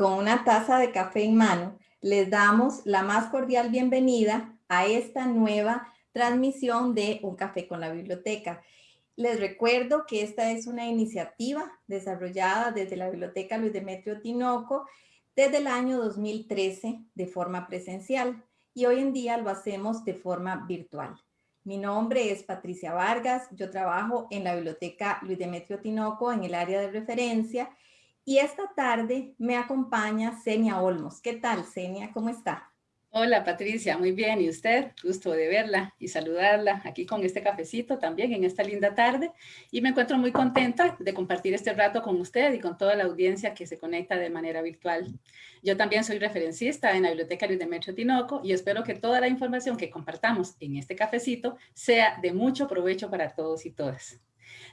con una taza de café en mano, les damos la más cordial bienvenida a esta nueva transmisión de Un Café con la Biblioteca. Les recuerdo que esta es una iniciativa desarrollada desde la Biblioteca Luis Demetrio Tinoco desde el año 2013 de forma presencial y hoy en día lo hacemos de forma virtual. Mi nombre es Patricia Vargas, yo trabajo en la Biblioteca Luis Demetrio Tinoco en el área de referencia y esta tarde me acompaña Senia Olmos. ¿Qué tal, Senia? ¿Cómo está? Hola, Patricia. Muy bien. ¿Y usted? Gusto de verla y saludarla aquí con este cafecito también en esta linda tarde. Y me encuentro muy contenta de compartir este rato con usted y con toda la audiencia que se conecta de manera virtual. Yo también soy referencista en la Biblioteca Luis Demetrio Tinoco y espero que toda la información que compartamos en este cafecito sea de mucho provecho para todos y todas.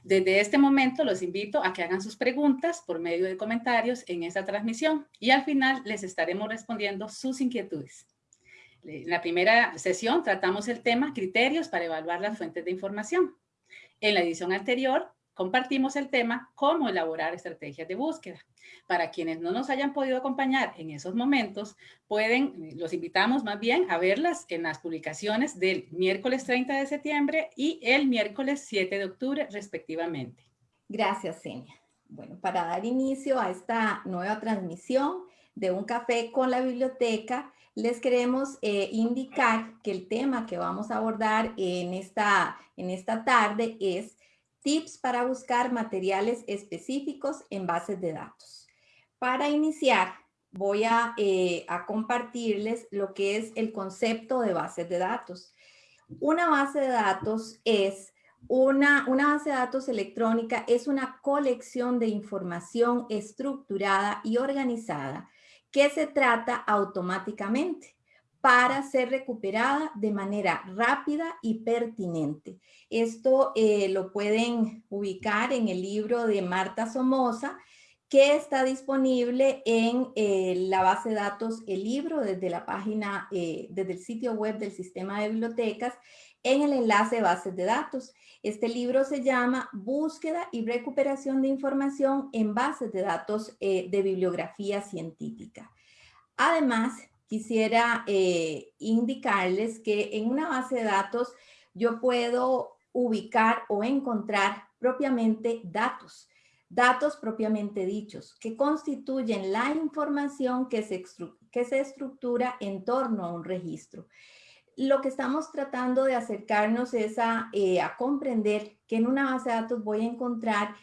Desde este momento los invito a que hagan sus preguntas por medio de comentarios en esta transmisión y al final les estaremos respondiendo sus inquietudes. En la primera sesión tratamos el tema criterios para evaluar las fuentes de información. En la edición anterior compartimos el tema cómo elaborar estrategias de búsqueda. Para quienes no nos hayan podido acompañar en esos momentos, pueden, los invitamos más bien a verlas en las publicaciones del miércoles 30 de septiembre y el miércoles 7 de octubre respectivamente. Gracias, Senia. Bueno, para dar inicio a esta nueva transmisión de Un Café con la Biblioteca, les queremos eh, indicar que el tema que vamos a abordar en esta, en esta tarde es tips para buscar materiales específicos en bases de datos. Para iniciar, voy a, eh, a compartirles lo que es el concepto de bases de datos. Una base de datos es una, una, base de datos electrónica es una colección de información estructurada y organizada que se trata automáticamente para ser recuperada de manera rápida y pertinente. Esto eh, lo pueden ubicar en el libro de Marta Somoza, que está disponible en eh, la base de datos El Libro desde la página, eh, desde el sitio web del Sistema de Bibliotecas en el enlace Bases de Datos. Este libro se llama Búsqueda y Recuperación de Información en Bases de Datos de Bibliografía Científica. Además, quisiera eh, indicarles que en una base de datos yo puedo ubicar o encontrar propiamente datos, datos propiamente dichos, que constituyen la información que se, que se estructura en torno a un registro. Lo que estamos tratando de acercarnos es a, eh, a comprender que en una base de datos voy a encontrar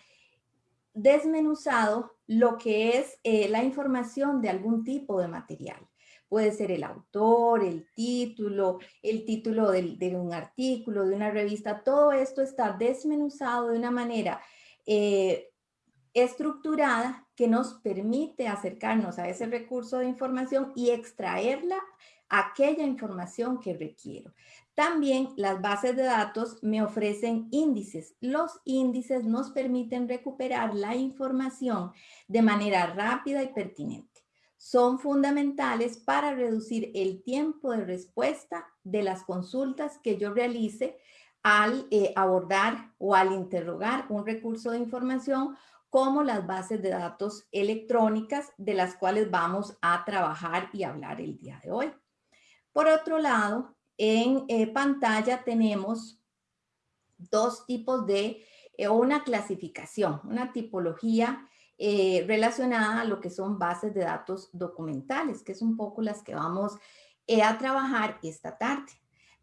desmenuzado lo que es eh, la información de algún tipo de material. Puede ser el autor, el título, el título de, un artículo, de una revista. Todo esto está desmenuzado de una manera eh, estructurada que nos permite acercarnos a ese recurso de información y extraerla aquella información que requiero. También las bases de datos me ofrecen índices. Los índices nos permiten recuperar la información de manera rápida y pertinente son fundamentales para reducir el tiempo de respuesta de las consultas que yo realice al eh, abordar o al interrogar un recurso de información como las bases de datos electrónicas de las cuales vamos a trabajar y hablar el día de hoy. Por otro lado, en eh, pantalla tenemos dos tipos de, eh, una clasificación, una tipología eh, relacionada a lo que son bases de datos documentales, que es un poco las que vamos eh, a trabajar esta tarde.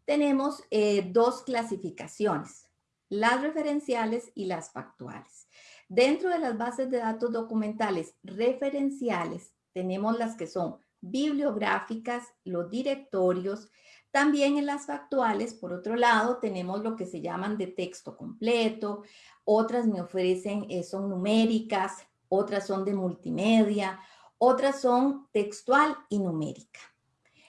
Tenemos eh, dos clasificaciones, las referenciales y las factuales. Dentro de las bases de datos documentales referenciales, tenemos las que son bibliográficas, los directorios, también en las factuales, por otro lado, tenemos lo que se llaman de texto completo, otras me ofrecen, son numéricas, otras son de multimedia, otras son textual y numérica.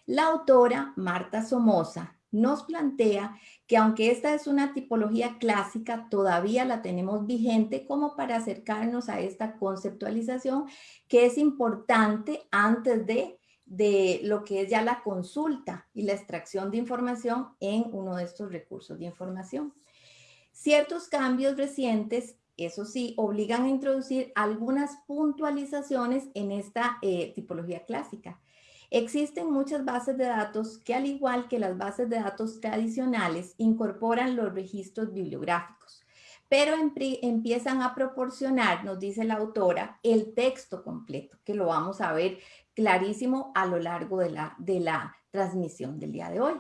La autora Marta Somoza nos plantea que aunque esta es una tipología clásica, todavía la tenemos vigente como para acercarnos a esta conceptualización que es importante antes de, de lo que es ya la consulta y la extracción de información en uno de estos recursos de información. Ciertos cambios recientes eso sí, obligan a introducir algunas puntualizaciones en esta eh, tipología clásica. Existen muchas bases de datos que al igual que las bases de datos tradicionales incorporan los registros bibliográficos, pero empiezan a proporcionar, nos dice la autora, el texto completo, que lo vamos a ver clarísimo a lo largo de la, de la transmisión del día de hoy.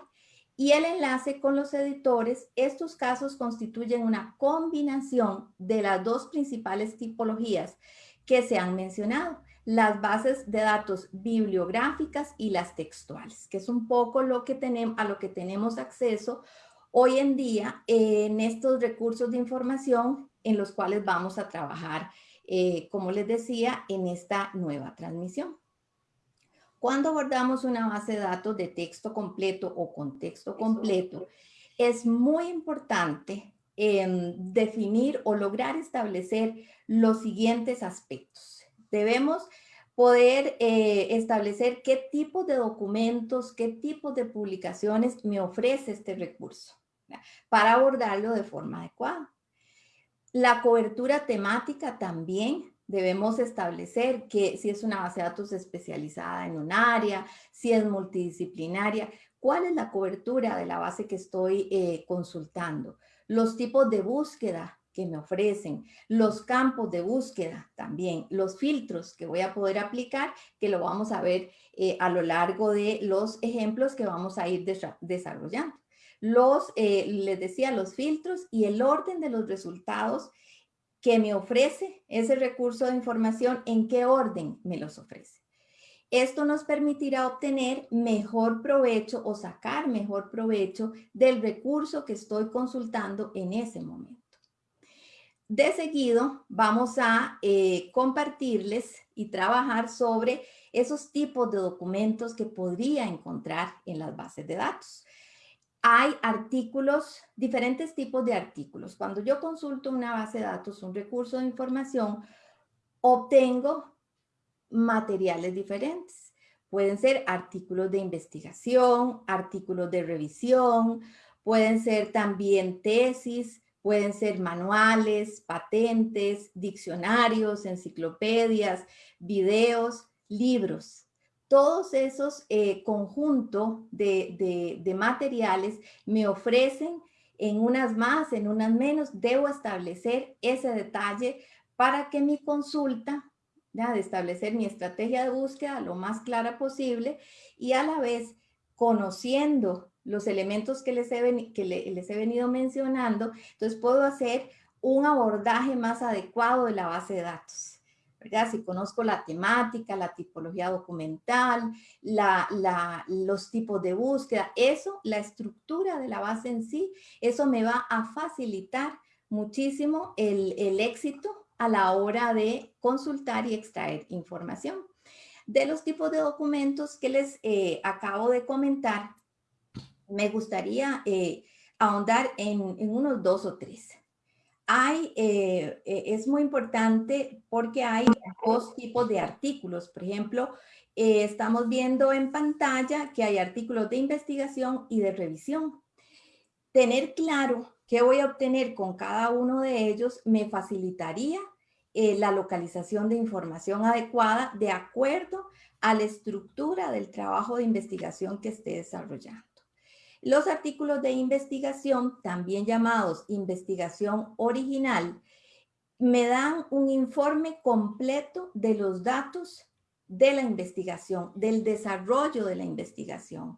Y el enlace con los editores, estos casos constituyen una combinación de las dos principales tipologías que se han mencionado las bases de datos bibliográficas y las textuales, que es un poco lo que tenemos, a lo que tenemos acceso hoy en día en estos recursos de información en los cuales vamos a trabajar, eh, como les decía, en esta nueva transmisión. Cuando abordamos una base de datos de texto completo o contexto completo, es muy importante em, definir o lograr establecer los siguientes aspectos. Debemos poder eh, establecer qué tipo de documentos, qué tipo de publicaciones me ofrece este recurso para abordarlo de forma adecuada. La cobertura temática también debemos establecer que si es una base de datos especializada en un área, si es multidisciplinaria, cuál es la cobertura de la base que estoy eh, consultando, los tipos de búsqueda que me ofrecen, los campos de búsqueda también, los filtros que voy a poder aplicar, que lo vamos a ver eh, a lo largo de los ejemplos que vamos a ir desarrollando. Los, eh, les decía, los filtros y el orden de los resultados que me ofrece ese recurso de información, en qué orden me los ofrece. Esto nos permitirá obtener mejor provecho o sacar mejor provecho del recurso que estoy consultando en ese momento. De seguido vamos a eh, compartirles y trabajar sobre esos tipos de documentos que podría encontrar en las bases de datos. Hay artículos, diferentes tipos de artículos. Cuando yo consulto una base de datos, un recurso de información, obtengo materiales diferentes. Pueden ser artículos de investigación, artículos de revisión, pueden ser también tesis, Pueden ser manuales, patentes, diccionarios, enciclopedias, videos, libros. Todos esos eh, conjuntos de, materiales me ofrecen en unas más, en unas menos. Debo establecer ese detalle para que mi consulta, ya, de establecer mi estrategia de búsqueda lo más clara posible y a la vez conociendo los elementos que les he, que les he venido mencionando, entonces puedo hacer un abordaje más adecuado de la base de datos. Si conozco la temática, la tipología documental, los tipos de búsqueda, eso, la estructura de la base en sí, eso me va a facilitar muchísimo el, el éxito a la hora de consultar y extraer información. De los tipos de documentos que les eh, acabo de comentar, me gustaría eh, ahondar en, unos dos o tres. Hay, eh, eh, es muy importante porque hay dos tipos de artículos. Por ejemplo, estamos viendo en pantalla que hay artículos de investigación y de revisión. Tener claro qué voy a obtener con cada uno de ellos me facilitaría la localización de información adecuada de acuerdo a la estructura del trabajo de investigación que esté desarrollando. Los artículos de investigación, también llamados investigación original, me dan un informe completo de los datos de la investigación, del desarrollo de la investigación.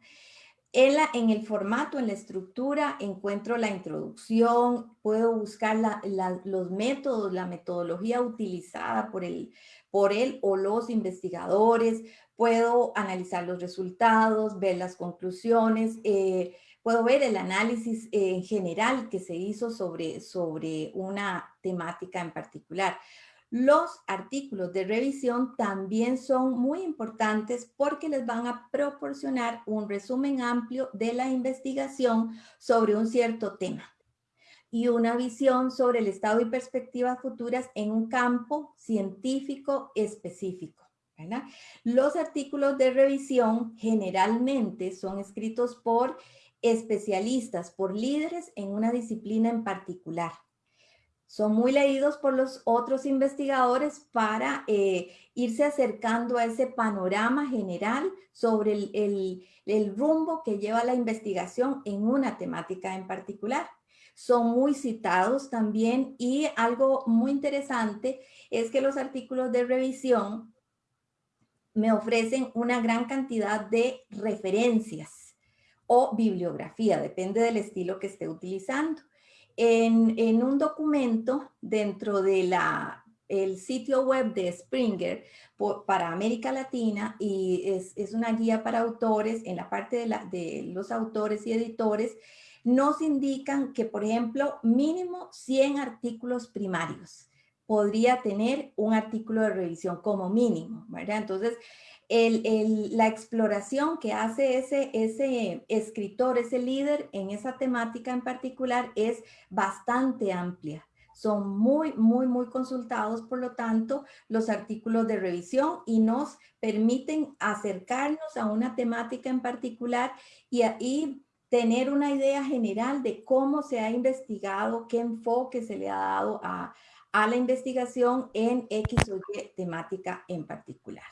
En, en el formato, en la estructura, encuentro la introducción, puedo buscar los métodos, la metodología utilizada por el, por él o los investigadores, puedo analizar los resultados, ver las conclusiones, eh, puedo ver el análisis en general que se hizo sobre, sobre una temática en particular. Los artículos de revisión también son muy importantes porque les van a proporcionar un resumen amplio de la investigación sobre un cierto tema y una visión sobre el estado y perspectivas futuras en un campo científico específico. Los artículos de revisión generalmente son escritos por especialistas, por líderes en una disciplina en particular. son muy leídos por los otros investigadores para eh, irse acercando a ese panorama general sobre el, el, rumbo que lleva la investigación en una temática en particular. Son muy citados también y algo muy interesante es que los artículos de revisión me ofrecen una gran cantidad de referencias o bibliografía, depende del estilo que esté utilizando. En, un documento dentro de la el sitio web de Springer para América Latina y es, una guía para autores en la parte de, la, de, los autores y editores nos indican que por ejemplo mínimo 100 artículos primarios podría tener un artículo de revisión como mínimo, ¿verdad? Entonces la exploración que hace ese, ese escritor, ese líder en esa temática en particular es bastante amplia. Son muy, muy, muy consultados, por lo tanto, los artículos de revisión y nos permiten acercarnos a una temática en particular y, y tener una idea general de cómo se ha investigado, qué enfoque se le ha dado a, a la investigación en X o Y temática en particular.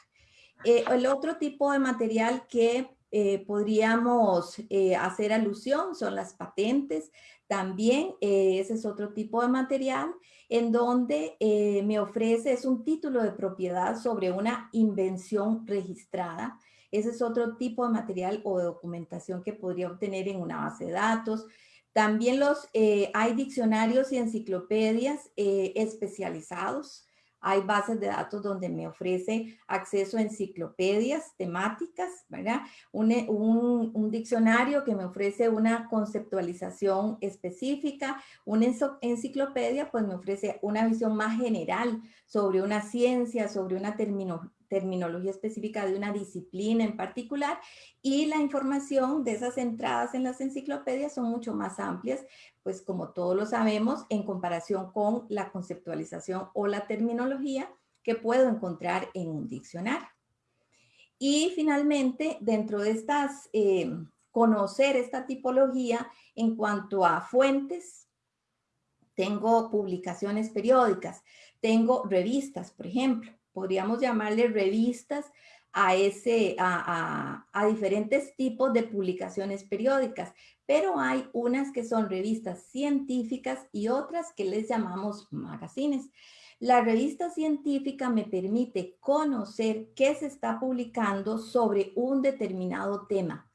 Eh, el otro tipo de material que eh, podríamos eh, hacer alusión son las patentes. También ese es otro tipo de material en donde me ofrece, es un título de propiedad sobre una invención registrada. Ese es otro tipo de material o de documentación que podría obtener en una base de datos. También los, hay diccionarios y enciclopedias especializados hay bases de datos donde me ofrece acceso a enciclopedias temáticas, ¿verdad? Un, un, diccionario que me ofrece una conceptualización específica, una enciclopedia pues me ofrece una visión más general sobre una ciencia, sobre una terminología específica de una disciplina en particular y la información de esas entradas en las enciclopedias son mucho más amplias, pues como todos lo sabemos, en comparación con la conceptualización o la terminología que puedo encontrar en un diccionario. Y finalmente, dentro de estas, eh, conocer esta tipología en cuanto a fuentes, tengo publicaciones periódicas, tengo revistas, por ejemplo, podríamos llamarle revistas a, ese, a, diferentes tipos de publicaciones periódicas, pero hay unas que son revistas científicas y otras que les llamamos magazines. La revista científica me permite conocer qué se está publicando sobre un determinado tema,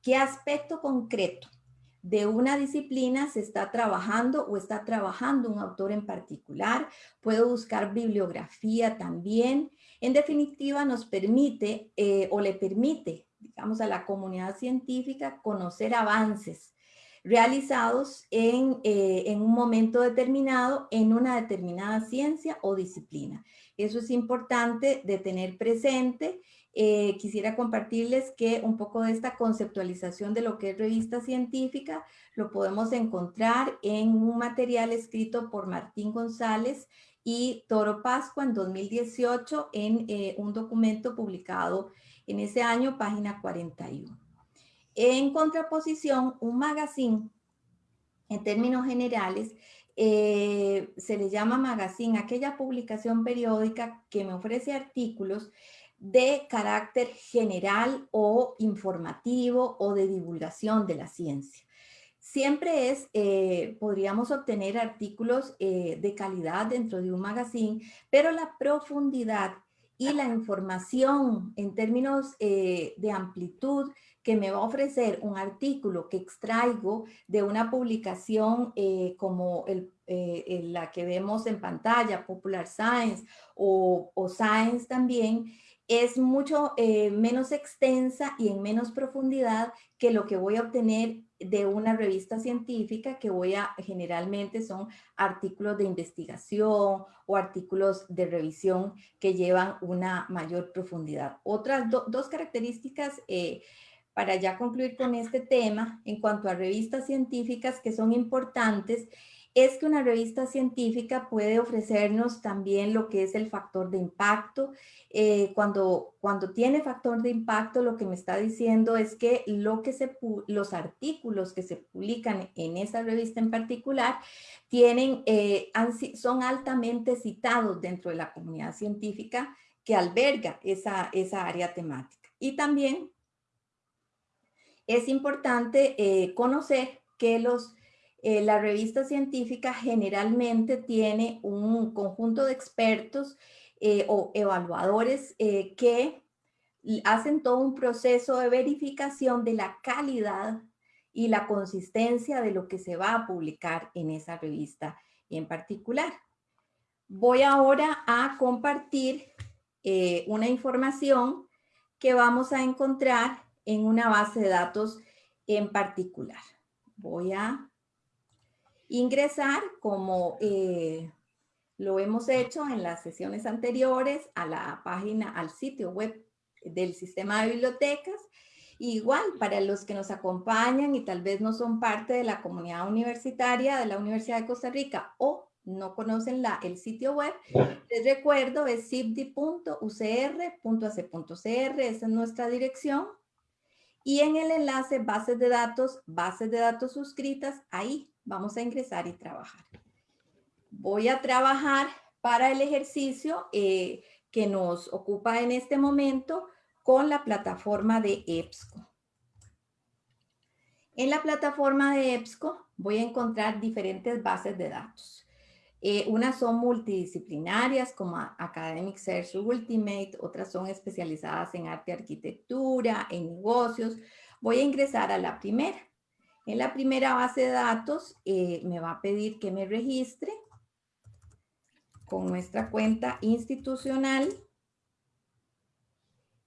qué aspecto concreto de una disciplina se está trabajando o está trabajando un autor en particular. Puedo buscar bibliografía también. En definitiva, nos permite eh, o le permite, digamos, a la comunidad científica conocer avances realizados en, eh, en un momento determinado en una determinada ciencia o disciplina. Eso es importante de tener presente eh, quisiera compartirles que un poco de esta conceptualización de lo que es revista científica lo podemos encontrar en un material escrito por Martín González y Toro Pascua en 2018 en eh, un documento publicado ese año, página 41. En contraposición, un magazine, en términos generales, eh, se le llama magazine aquella publicación periódica que me ofrece artículos de carácter general o informativo o de divulgación de la ciencia. Siempre es, eh, podríamos obtener artículos eh, de calidad dentro de un magazine, pero la profundidad y la información en términos eh, de amplitud que me va a ofrecer un artículo que extraigo de una publicación como la que vemos en pantalla, Popular Science o, Science también, es mucho eh, menos extensa y en menos profundidad que lo que voy a obtener de una revista científica que voy a, generalmente son artículos de investigación o artículos de revisión que llevan una mayor profundidad. Otras dos características eh, para ya concluir con este tema en cuanto a revistas científicas que son importantes es que una revista científica puede ofrecernos también lo que es el factor de impacto. Eh, cuando, cuando tiene factor de impacto, lo que me está diciendo es que, lo que se, los artículos que se publican en esa revista en particular tienen, eh, son altamente citados dentro de la comunidad científica que alberga esa, esa área temática. Y también es importante eh, conocer que los eh, la revista científica generalmente tiene un conjunto de expertos eh, o evaluadores eh, que hacen todo un proceso de verificación de la calidad y la consistencia de lo que se va a publicar en esa revista en particular. Voy ahora a compartir una información que vamos a encontrar en una base de datos en particular. Voy a ingresar como eh, lo hemos hecho en las sesiones anteriores a la página, al sitio web del sistema de bibliotecas. Igual, para los que nos acompañan y tal vez no son parte de la comunidad universitaria de la Universidad de Costa Rica o no conocen la, el sitio web, les recuerdo es cipdi.ucr.ac.cr, esa es nuestra dirección. Y en el enlace bases de datos, bases de datos suscritas, ahí vamos a ingresar y trabajar. Voy a trabajar para el ejercicio eh, que nos ocupa en este momento con la plataforma de EBSCO. En la plataforma de EBSCO voy a encontrar diferentes bases de datos. Eh, unas son multidisciplinarias como Academic Search Ultimate, otras son especializadas en arte y arquitectura, en negocios. Voy a ingresar a la primera. En la primera base de datos eh, me va a pedir que me registre con nuestra cuenta institucional.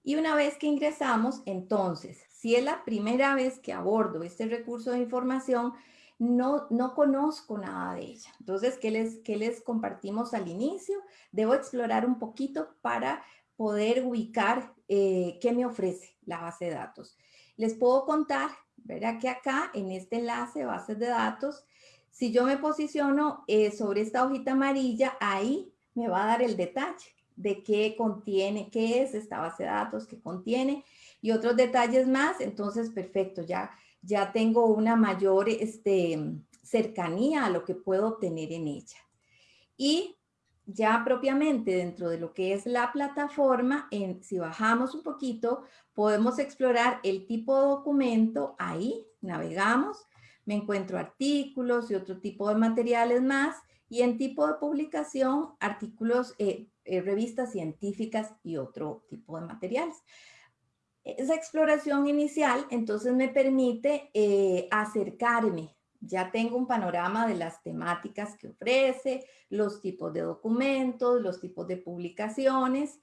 Y una vez que ingresamos, entonces, si es la primera vez que abordo este recurso de información, no, no conozco nada de ella. Entonces, ¿qué les, ¿qué les compartimos al inicio? Debo explorar un poquito para poder ubicar eh, qué me ofrece la base de datos. Les puedo contar Verá que acá en este enlace bases de datos, si yo me posiciono eh, sobre esta hojita amarilla, ahí me va a dar el detalle de qué contiene, qué es esta base de datos, qué contiene y otros detalles más. Entonces, perfecto, ya, ya tengo una mayor este, cercanía a lo que puedo obtener en ella. Y ya propiamente dentro de lo que es la plataforma, en, si bajamos un poquito, podemos explorar el tipo de documento, ahí navegamos, me encuentro artículos y otro tipo de materiales más, y en tipo de publicación, artículos, eh, eh, revistas científicas y otro tipo de materiales. Esa exploración inicial entonces me permite eh, acercarme ya tengo un panorama de las temáticas que ofrece, los tipos de documentos, los tipos de publicaciones.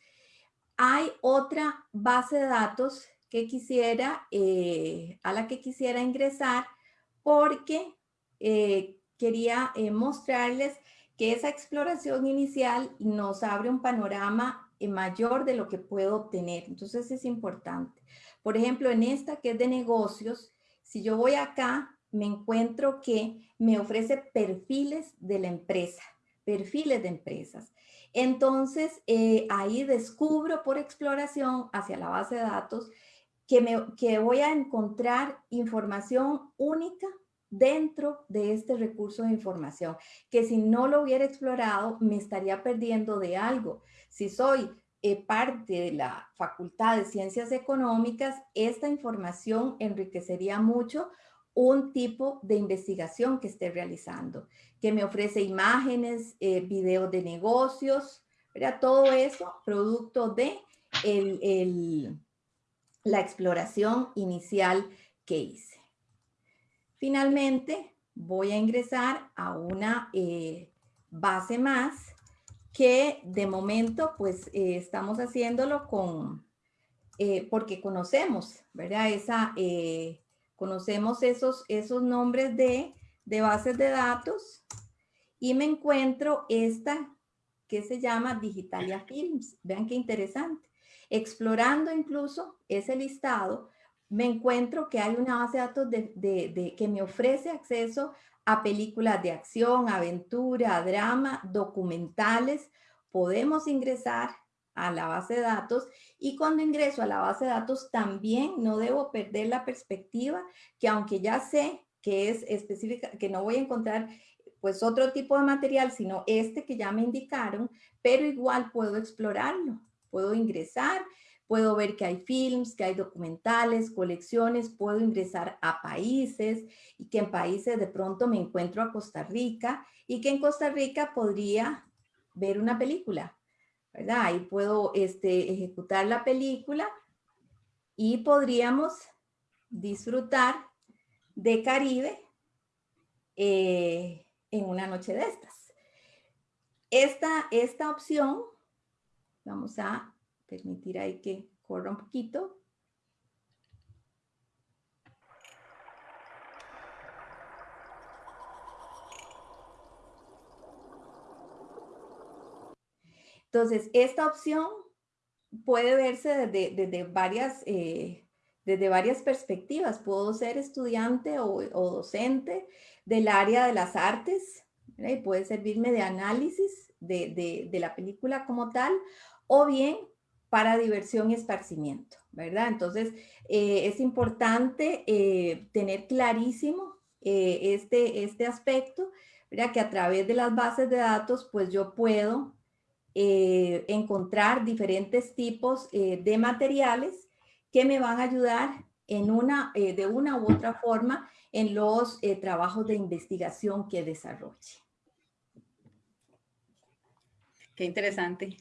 Hay otra base de datos que quisiera, eh, a la que quisiera ingresar porque eh, quería eh, mostrarles que esa exploración inicial nos abre un panorama mayor de lo que puedo obtener. Entonces es importante. Por ejemplo, en esta que es de negocios, si yo voy acá me encuentro que me ofrece perfiles de la empresa, perfiles de empresas. Entonces, eh, ahí descubro por exploración hacia la base de datos que, me, que voy a encontrar información única dentro de este recurso de información, que si no lo hubiera explorado, me estaría perdiendo de algo. Si soy eh, parte de la Facultad de Ciencias Económicas, esta información enriquecería mucho un tipo de investigación que esté realizando, que me ofrece imágenes, eh, videos de negocios, ¿verdad? todo eso producto de la exploración inicial que hice. Finalmente, voy a ingresar a una eh, base más que de momento pues eh, estamos haciéndolo con, porque conocemos, ¿verdad? Esa Conocemos esos, esos nombres de, de bases de datos y me encuentro esta que se llama Digitalia Films. Vean qué interesante. Explorando incluso ese listado, me encuentro que hay una base de datos de, de, que me ofrece acceso a películas de acción, aventura, drama, documentales. Podemos ingresar a la base de datos y cuando ingreso a la base de datos también no debo perder la perspectiva que aunque ya sé que es específica, que no voy a encontrar pues otro tipo de material, sino este que ya me indicaron, pero igual puedo explorarlo, puedo ingresar, puedo ver que hay films, que hay documentales, colecciones, puedo ingresar a países y que en países de pronto me encuentro a Costa Rica y que en Costa Rica podría ver una película, Ahí puedo este, ejecutar la película y podríamos disfrutar de Caribe eh, en una noche de estas. Esta, esta opción, vamos a permitir ahí que corra un poquito. Entonces, esta opción puede verse desde, varias, eh, desde varias perspectivas. Puedo ser estudiante o, docente del área de las artes, y puede servirme de análisis de, la película como tal, o bien para diversión y esparcimiento, ¿verdad? Entonces, eh, es importante eh, tener clarísimo este, este aspecto, ¿verdad? Que a través de las bases de datos, pues yo puedo eh, encontrar diferentes tipos eh, de materiales que me van a ayudar en una, eh, de una u otra forma en los trabajos de investigación que desarrolle. Qué interesante.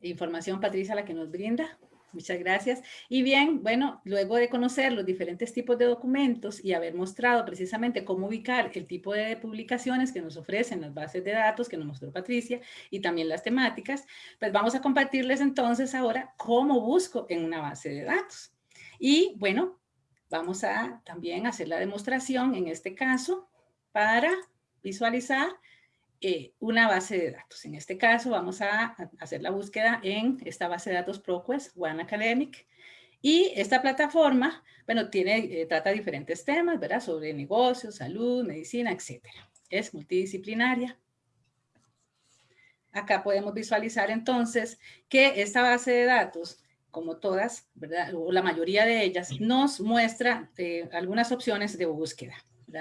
Información, Patricia, la que nos brinda. Muchas gracias. Y bien, bueno, luego de conocer los diferentes tipos de documentos y haber mostrado precisamente cómo ubicar el tipo de publicaciones que nos ofrecen las bases de datos que nos mostró Patricia y también las temáticas, pues vamos a compartirles entonces ahora cómo busco en una base de datos. Y bueno, vamos a también hacer la demostración en este caso para visualizar eh, una base de datos. En este caso vamos a, hacer la búsqueda en esta base de datos ProQuest, One Academic. Y esta plataforma, bueno, tiene, eh, trata diferentes temas, ¿verdad? Sobre negocios, salud, medicina, etcétera. Es multidisciplinaria. Acá podemos visualizar entonces que esta base de datos, como todas, ¿verdad? O la mayoría de ellas, nos muestra eh, algunas opciones de búsqueda.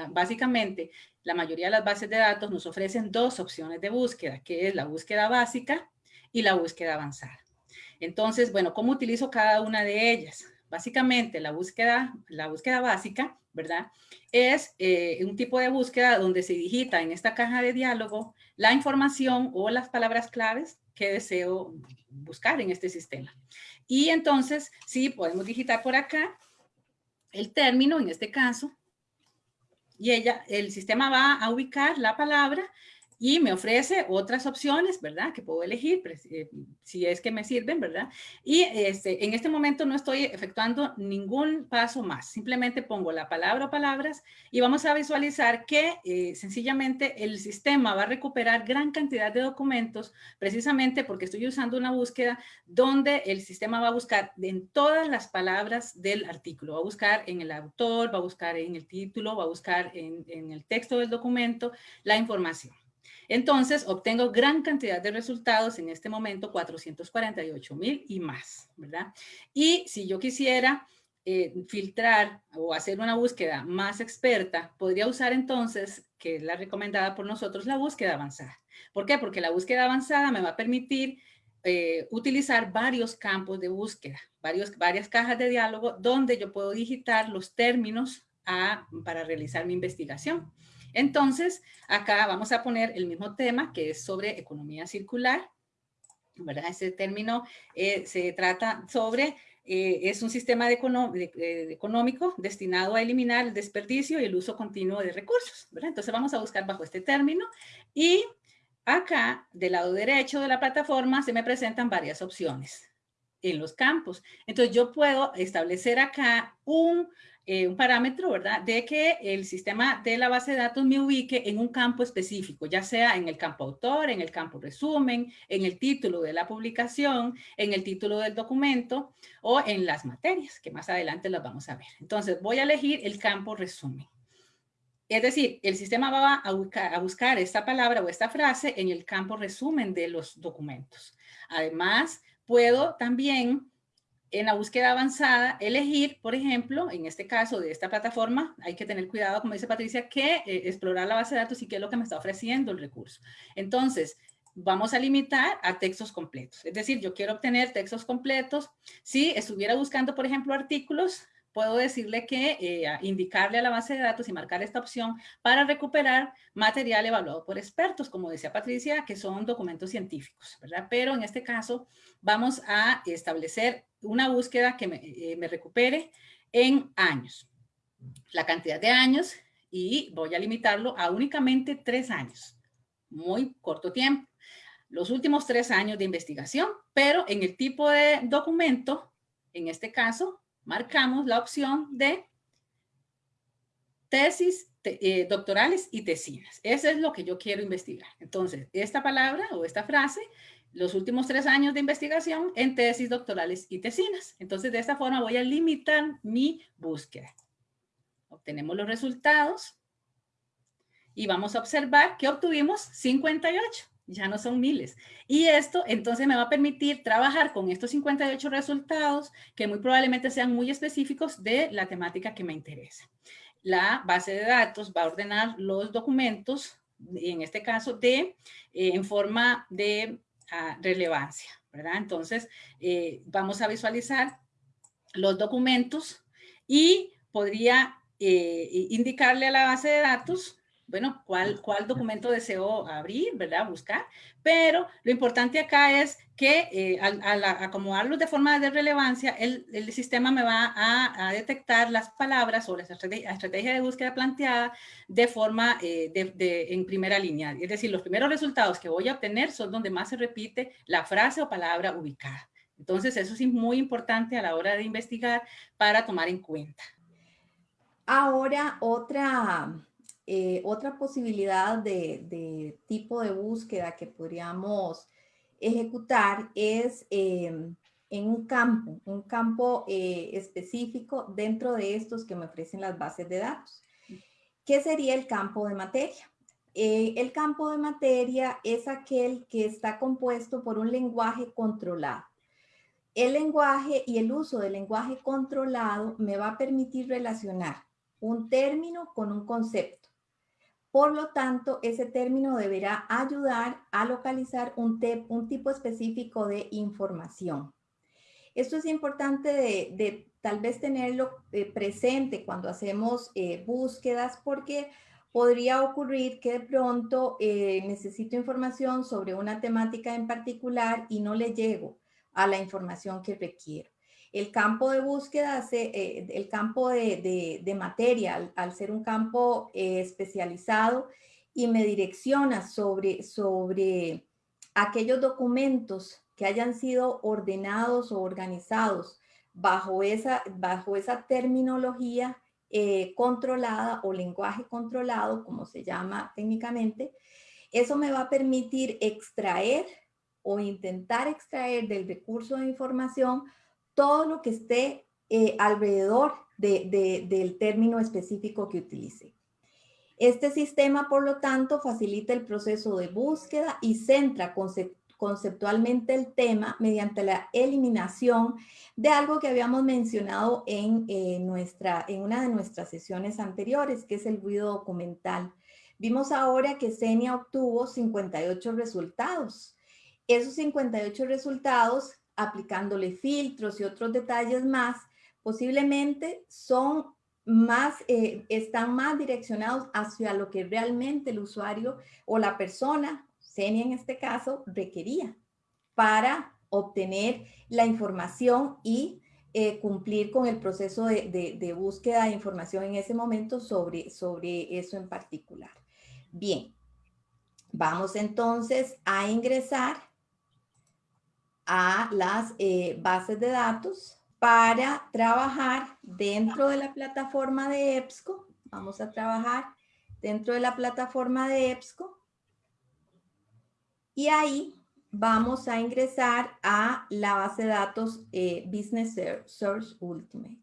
Básicamente, la mayoría de las bases de datos nos ofrecen dos opciones de búsqueda, que es la búsqueda básica y la búsqueda avanzada. Entonces, bueno, ¿cómo utilizo cada una de ellas? Básicamente, la búsqueda, la búsqueda básica, ¿verdad? Es eh, un tipo de búsqueda donde se digita en esta caja de diálogo la información o las palabras claves que deseo buscar en este sistema. Y entonces, sí, podemos digitar por acá el término, en este caso, y ella, el sistema va a ubicar la palabra y me ofrece otras opciones, ¿verdad? Que puedo elegir eh, si es que me sirven, ¿verdad? Y este, en este momento no estoy efectuando ningún paso más. Simplemente pongo la palabra o palabras y vamos a visualizar que eh, sencillamente el sistema va a recuperar gran cantidad de documentos precisamente porque estoy usando una búsqueda donde el sistema va a buscar en todas las palabras del artículo. Va a buscar en el autor, va a buscar en el título, va a buscar en, en el texto del documento la información. Entonces, obtengo gran cantidad de resultados, en este momento 448 mil y más, ¿verdad? Y si yo quisiera eh, filtrar o hacer una búsqueda más experta, podría usar entonces, que es la recomendada por nosotros, la búsqueda avanzada. ¿Por qué? Porque la búsqueda avanzada me va a permitir eh, utilizar varios campos de búsqueda, varios, varias cajas de diálogo donde yo puedo digitar los términos para realizar mi investigación. Entonces, acá vamos a poner el mismo tema que es sobre economía circular, ¿verdad? Ese término eh, se trata sobre, eh, es un sistema de económico destinado a eliminar el desperdicio y el uso continuo de recursos, ¿verdad? Entonces vamos a buscar bajo este término y acá del lado derecho de la plataforma se me presentan varias opciones en los campos. Entonces yo puedo establecer acá un eh, un parámetro, ¿verdad? De que el sistema de la base de datos me ubique en un campo específico, ya sea en el campo autor, en el campo resumen, en el título de la publicación, en el título del documento o en las materias, que más adelante las vamos a ver. Entonces voy a elegir el campo resumen. Es decir, el sistema va a buscar esta palabra o esta frase en el campo resumen de los documentos. Además, puedo también en la búsqueda avanzada elegir, por ejemplo, en este caso de esta plataforma, hay que tener cuidado, como dice Patricia, que eh, explorar la base de datos y qué es lo que me está ofreciendo el recurso. Entonces, vamos a limitar a textos completos. Es decir, yo quiero obtener textos completos. Si estuviera buscando, por ejemplo, artículos, puedo decirle que eh, indicarle a la base de datos y marcar esta opción para recuperar material evaluado por expertos, como decía Patricia, que son documentos científicos, ¿verdad? Pero en este caso vamos a establecer una búsqueda que me, eh, me recupere en años, la cantidad de años y voy a limitarlo a únicamente tres años, muy corto tiempo. Los últimos tres años de investigación, pero en el tipo de documento, en este caso, marcamos la opción de tesis eh, doctorales y tesinas. Eso es lo que yo quiero investigar. Entonces, esta palabra o esta frase, los últimos tres años de investigación en tesis doctorales y tesinas. Entonces, de esta forma voy a limitar mi búsqueda. Obtenemos los resultados y vamos a observar que obtuvimos 58 ya no son miles. Y esto entonces me va a permitir trabajar con estos 58 resultados que muy probablemente sean muy específicos de la temática que me interesa. La base de datos va a ordenar los documentos, en este caso, de, eh, en forma de ah, relevancia, ¿verdad? Entonces, eh, vamos a visualizar los documentos y podría eh, indicarle a la base de datos bueno, cuál, cuál documento deseo abrir, ¿verdad? Buscar. Pero lo importante acá es que eh, al, acomodarlos de forma de relevancia, el, el sistema me va a, detectar las palabras o la estrategia, de búsqueda planteada de forma eh, de, en primera línea. Es decir, los primeros resultados que voy a obtener son donde más se repite la frase o palabra ubicada. Entonces, eso es muy importante a la hora de investigar para tomar en cuenta. Ahora, otra eh, otra posibilidad de, tipo de búsqueda que podríamos ejecutar es em, en un campo, un campo eh, específico dentro de estos que me ofrecen las bases de datos. ¿Qué sería el campo de materia? Eh, el campo de materia es aquel que está compuesto por un lenguaje controlado. El lenguaje y el uso del lenguaje controlado me va a permitir relacionar un término con un concepto por lo tanto, ese término deberá ayudar a localizar un, tipo específico de información. Esto es importante de, tal vez tenerlo eh, presente cuando hacemos eh, búsquedas porque podría ocurrir que de pronto eh, necesito información sobre una temática en particular y no le llego a la información que requiero. El campo de búsqueda, eh, el campo de, materia, al, ser un campo eh, especializado y me direcciona sobre, sobre aquellos documentos que hayan sido ordenados o organizados bajo esa, bajo esa terminología eh, controlada o lenguaje controlado, como se llama técnicamente, eso me va a permitir extraer o intentar extraer del recurso de información todo lo que esté eh, alrededor del término específico que utilice. Este sistema, por lo tanto, facilita el proceso de búsqueda y centra conceptualmente el tema mediante la eliminación de algo que habíamos mencionado en, eh, nuestra, en una de nuestras sesiones anteriores, que es el ruido documental. Vimos ahora que Senia obtuvo 58 resultados. Esos 58 resultados aplicándole filtros y otros detalles más, posiblemente son más, eh, están más direccionados hacia lo que realmente el usuario o la persona, Senia en este caso, requería para obtener la información y eh, cumplir con el proceso de, búsqueda de información en ese momento sobre, sobre eso en particular. Bien, vamos entonces a ingresar a las eh, bases de datos para trabajar dentro de la plataforma de EBSCO. Vamos a trabajar dentro de la plataforma de EBSCO. Y ahí vamos a ingresar a la base de datos eh, Business Search Ultimate.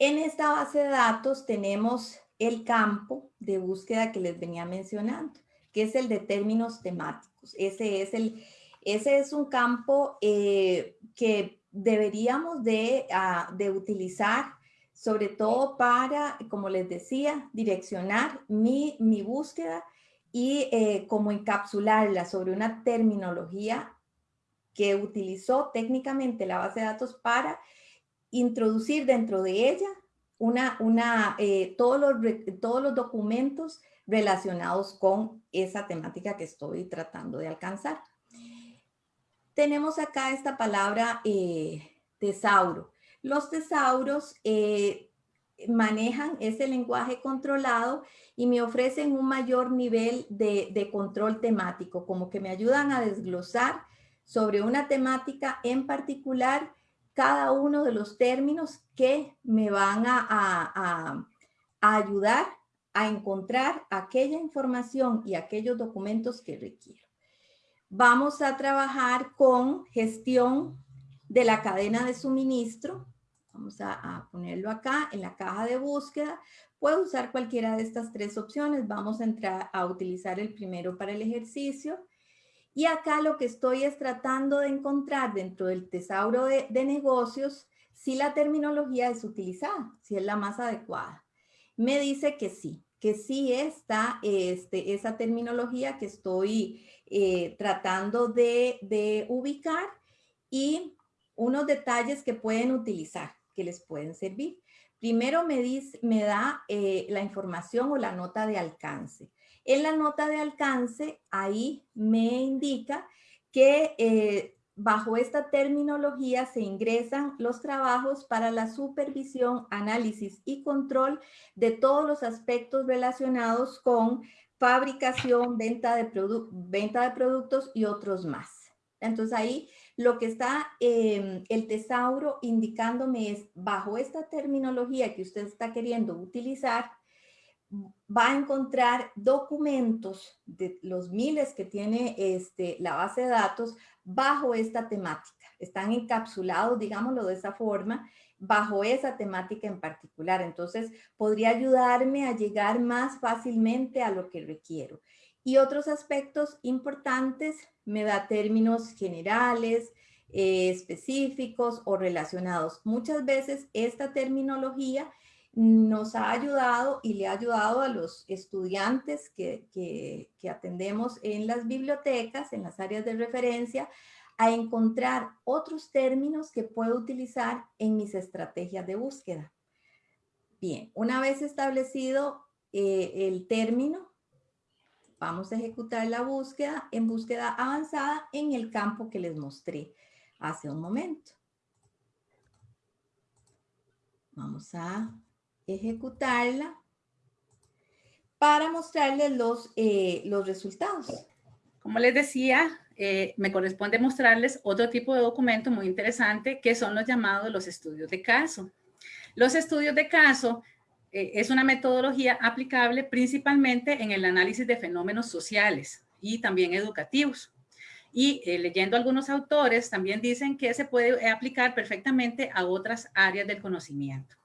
En esta base de datos tenemos el campo de búsqueda que les venía mencionando, que es el de términos temáticos. Ese es, el, ese es un campo eh, que deberíamos de, ah, de utilizar sobre todo para, como les decía, direccionar mi, mi búsqueda y eh, como encapsularla sobre una terminología que utilizó técnicamente la base de datos para introducir dentro de ella una, una, eh, todos, los, todos los documentos relacionados con esa temática que estoy tratando de alcanzar. Tenemos acá esta palabra eh, tesauro. Los tesauros eh, manejan ese lenguaje controlado y me ofrecen un mayor nivel de, control temático, como que me ayudan a desglosar sobre una temática en particular cada uno de los términos que me van a, ayudar a encontrar aquella información y aquellos documentos que requiero. Vamos a trabajar con gestión de la cadena de suministro. Vamos a, ponerlo acá en la caja de búsqueda. Puedo usar cualquiera de estas tres opciones. Vamos a entrar a utilizar el primero para el ejercicio. Y acá lo que estoy es tratando de encontrar dentro del tesauro de, negocios si la terminología es utilizada, si es la más adecuada. Me dice que sí, que sí está este, esa terminología que estoy eh, tratando de, ubicar y unos detalles que pueden utilizar, que les pueden servir. Primero me, dice, me da eh, la información o la nota de alcance. En la nota de alcance, ahí me indica que eh, bajo esta terminología se ingresan los trabajos para la supervisión, análisis y control de todos los aspectos relacionados con fabricación, venta de, venta de productos y otros más. Entonces ahí lo que está em, el tesauro indicándome es bajo esta terminología que usted está queriendo utilizar, va a encontrar documentos de los miles que tiene este, la base de datos bajo esta temática. Están encapsulados, digámoslo de esa forma, bajo esa temática en particular. Entonces, podría ayudarme a llegar más fácilmente a lo que requiero. Y otros aspectos importantes, me da términos generales, eh, específicos o relacionados. Muchas veces esta terminología nos ha ayudado y le ha ayudado a los estudiantes que, que, atendemos en las bibliotecas, en las áreas de referencia, a encontrar otros términos que puedo utilizar en mis estrategias de búsqueda. Bien, una vez establecido eh, el término, vamos a ejecutar la búsqueda en búsqueda avanzada en el campo que les mostré hace un momento. Vamos a ejecutarla para mostrarles los, eh, los resultados. Como les decía, eh, me corresponde mostrarles otro tipo de documento muy interesante que son los llamados los estudios de caso. Los estudios de caso eh, es una metodología aplicable principalmente en el análisis de fenómenos sociales y también educativos. Y leyendo algunos autores también dicen que se puede aplicar perfectamente a otras áreas del conocimiento.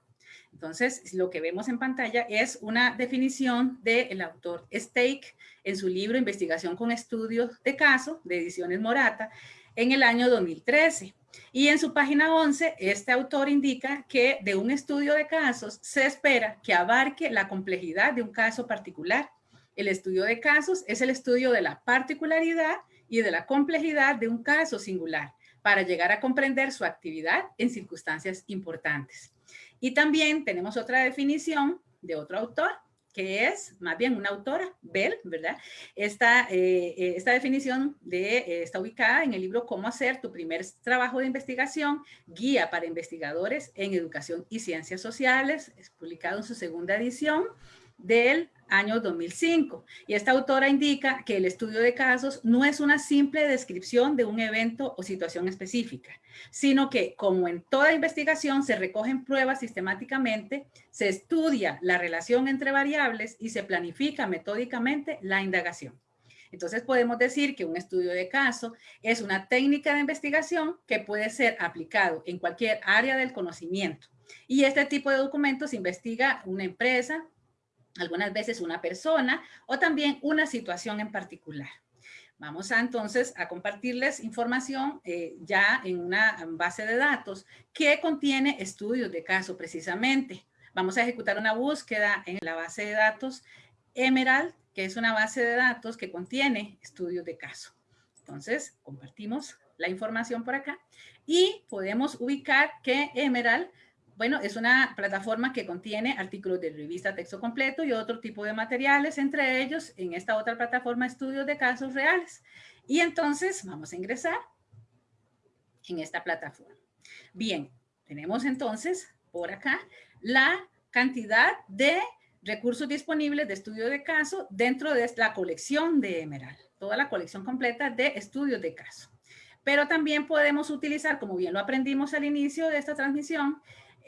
Entonces, lo que vemos en pantalla es una definición del autor Stake en su libro Investigación con Estudios de Caso, de Ediciones Morata, en el año 2013. Y en su página 11, este autor indica que de un estudio de casos se espera que abarque la complejidad de un caso particular. El estudio de casos es el estudio de la particularidad y de la complejidad de un caso singular para llegar a comprender su actividad en circunstancias importantes. Y también tenemos otra definición de otro autor, que es más bien una autora, Bell, ¿verdad? Esta, eh, eh, esta definición de, eh, está ubicada en el libro Cómo hacer tu primer trabajo de investigación, guía para investigadores en educación y ciencias sociales, es publicado en su segunda edición del año 2005. Y esta autora indica que el estudio de casos no es una simple descripción de un evento o situación específica, sino que, como en toda investigación, se recogen pruebas sistemáticamente, se estudia la relación entre variables y se planifica metódicamente la indagación. Entonces podemos decir que un estudio de caso es una técnica de investigación que puede ser aplicado en cualquier área del conocimiento. Y este tipo de documentos investiga una empresa, algunas veces una persona o también una situación en particular. Vamos a entonces a compartirles información eh, ya en una base de datos que contiene estudios de caso precisamente. Vamos a ejecutar una búsqueda en la base de datos Emerald, que es una base de datos que contiene estudios de caso. Entonces, compartimos la información por acá y podemos ubicar que Emerald bueno, es una plataforma que contiene artículos de revista texto completo y otro tipo de materiales, entre ellos en esta otra plataforma estudios de casos reales. Y entonces vamos a ingresar en esta plataforma. Bien, tenemos entonces por acá la cantidad de recursos disponibles de estudio de caso dentro de la colección de Emerald, toda la colección completa de estudios de caso. Pero también podemos utilizar, como bien lo aprendimos al inicio de esta transmisión,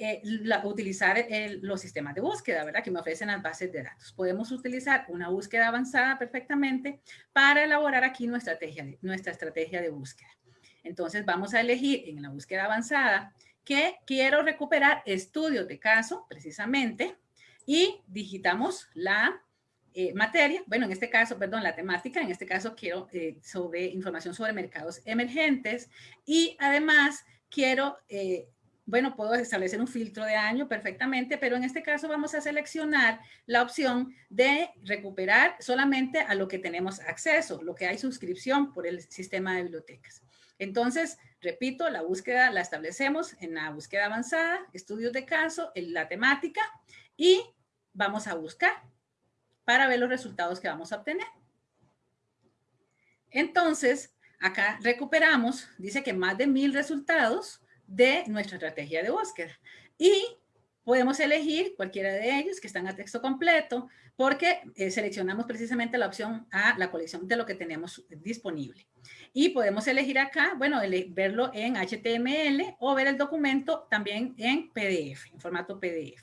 eh, utilizar los sistemas de búsqueda, ¿verdad? Que me ofrecen las bases de datos. Podemos utilizar una búsqueda avanzada perfectamente para elaborar aquí nuestra estrategia, de, búsqueda. Entonces vamos a elegir en la búsqueda avanzada que quiero recuperar estudios de caso, precisamente, y digitamos la eh, materia, bueno, en este caso, perdón, la temática, en este caso quiero eh, sobre información sobre mercados emergentes y además quiero bueno, puedo establecer un filtro de año perfectamente, pero en este caso vamos a seleccionar la opción de recuperar solamente a lo que tenemos acceso, lo que hay suscripción por el sistema de bibliotecas. Entonces, repito, la búsqueda la establecemos en la búsqueda avanzada, estudios de caso, en la temática y vamos a buscar para ver los resultados que vamos a obtener. Entonces, acá recuperamos, dice que más de mil resultados de nuestra estrategia de búsqueda. Y podemos elegir cualquiera de ellos que están a texto completo porque eh, seleccionamos precisamente la opción a la colección de lo que tenemos disponible. Y podemos elegir acá, bueno, verlo en HTML o ver el documento también en PDF, en formato PDF.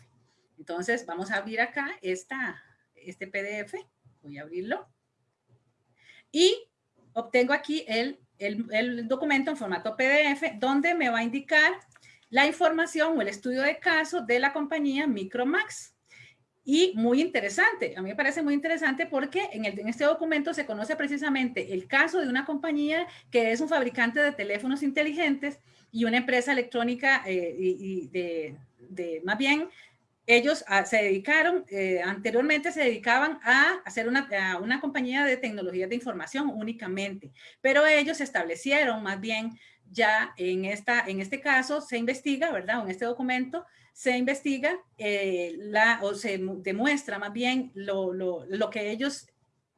Entonces vamos a abrir acá esta, este PDF, voy a abrirlo. Y obtengo aquí el el, documento en formato PDF donde me va a indicar la información o el estudio de caso de la compañía Micromax. Y muy interesante, a mí me parece muy interesante porque en, este documento se conoce precisamente el caso de una compañía que es un fabricante de teléfonos inteligentes y una empresa electrónica eh, y, de, de, más bien ellos ah, se dedicaron, eh, anteriormente se dedicaban a hacer una, una compañía de tecnologías de información únicamente, pero ellos establecieron más bien ya en, esta, en este caso se investiga, ¿verdad? En este documento se investiga eh, la, o se demuestra más bien lo, lo, lo, que ellos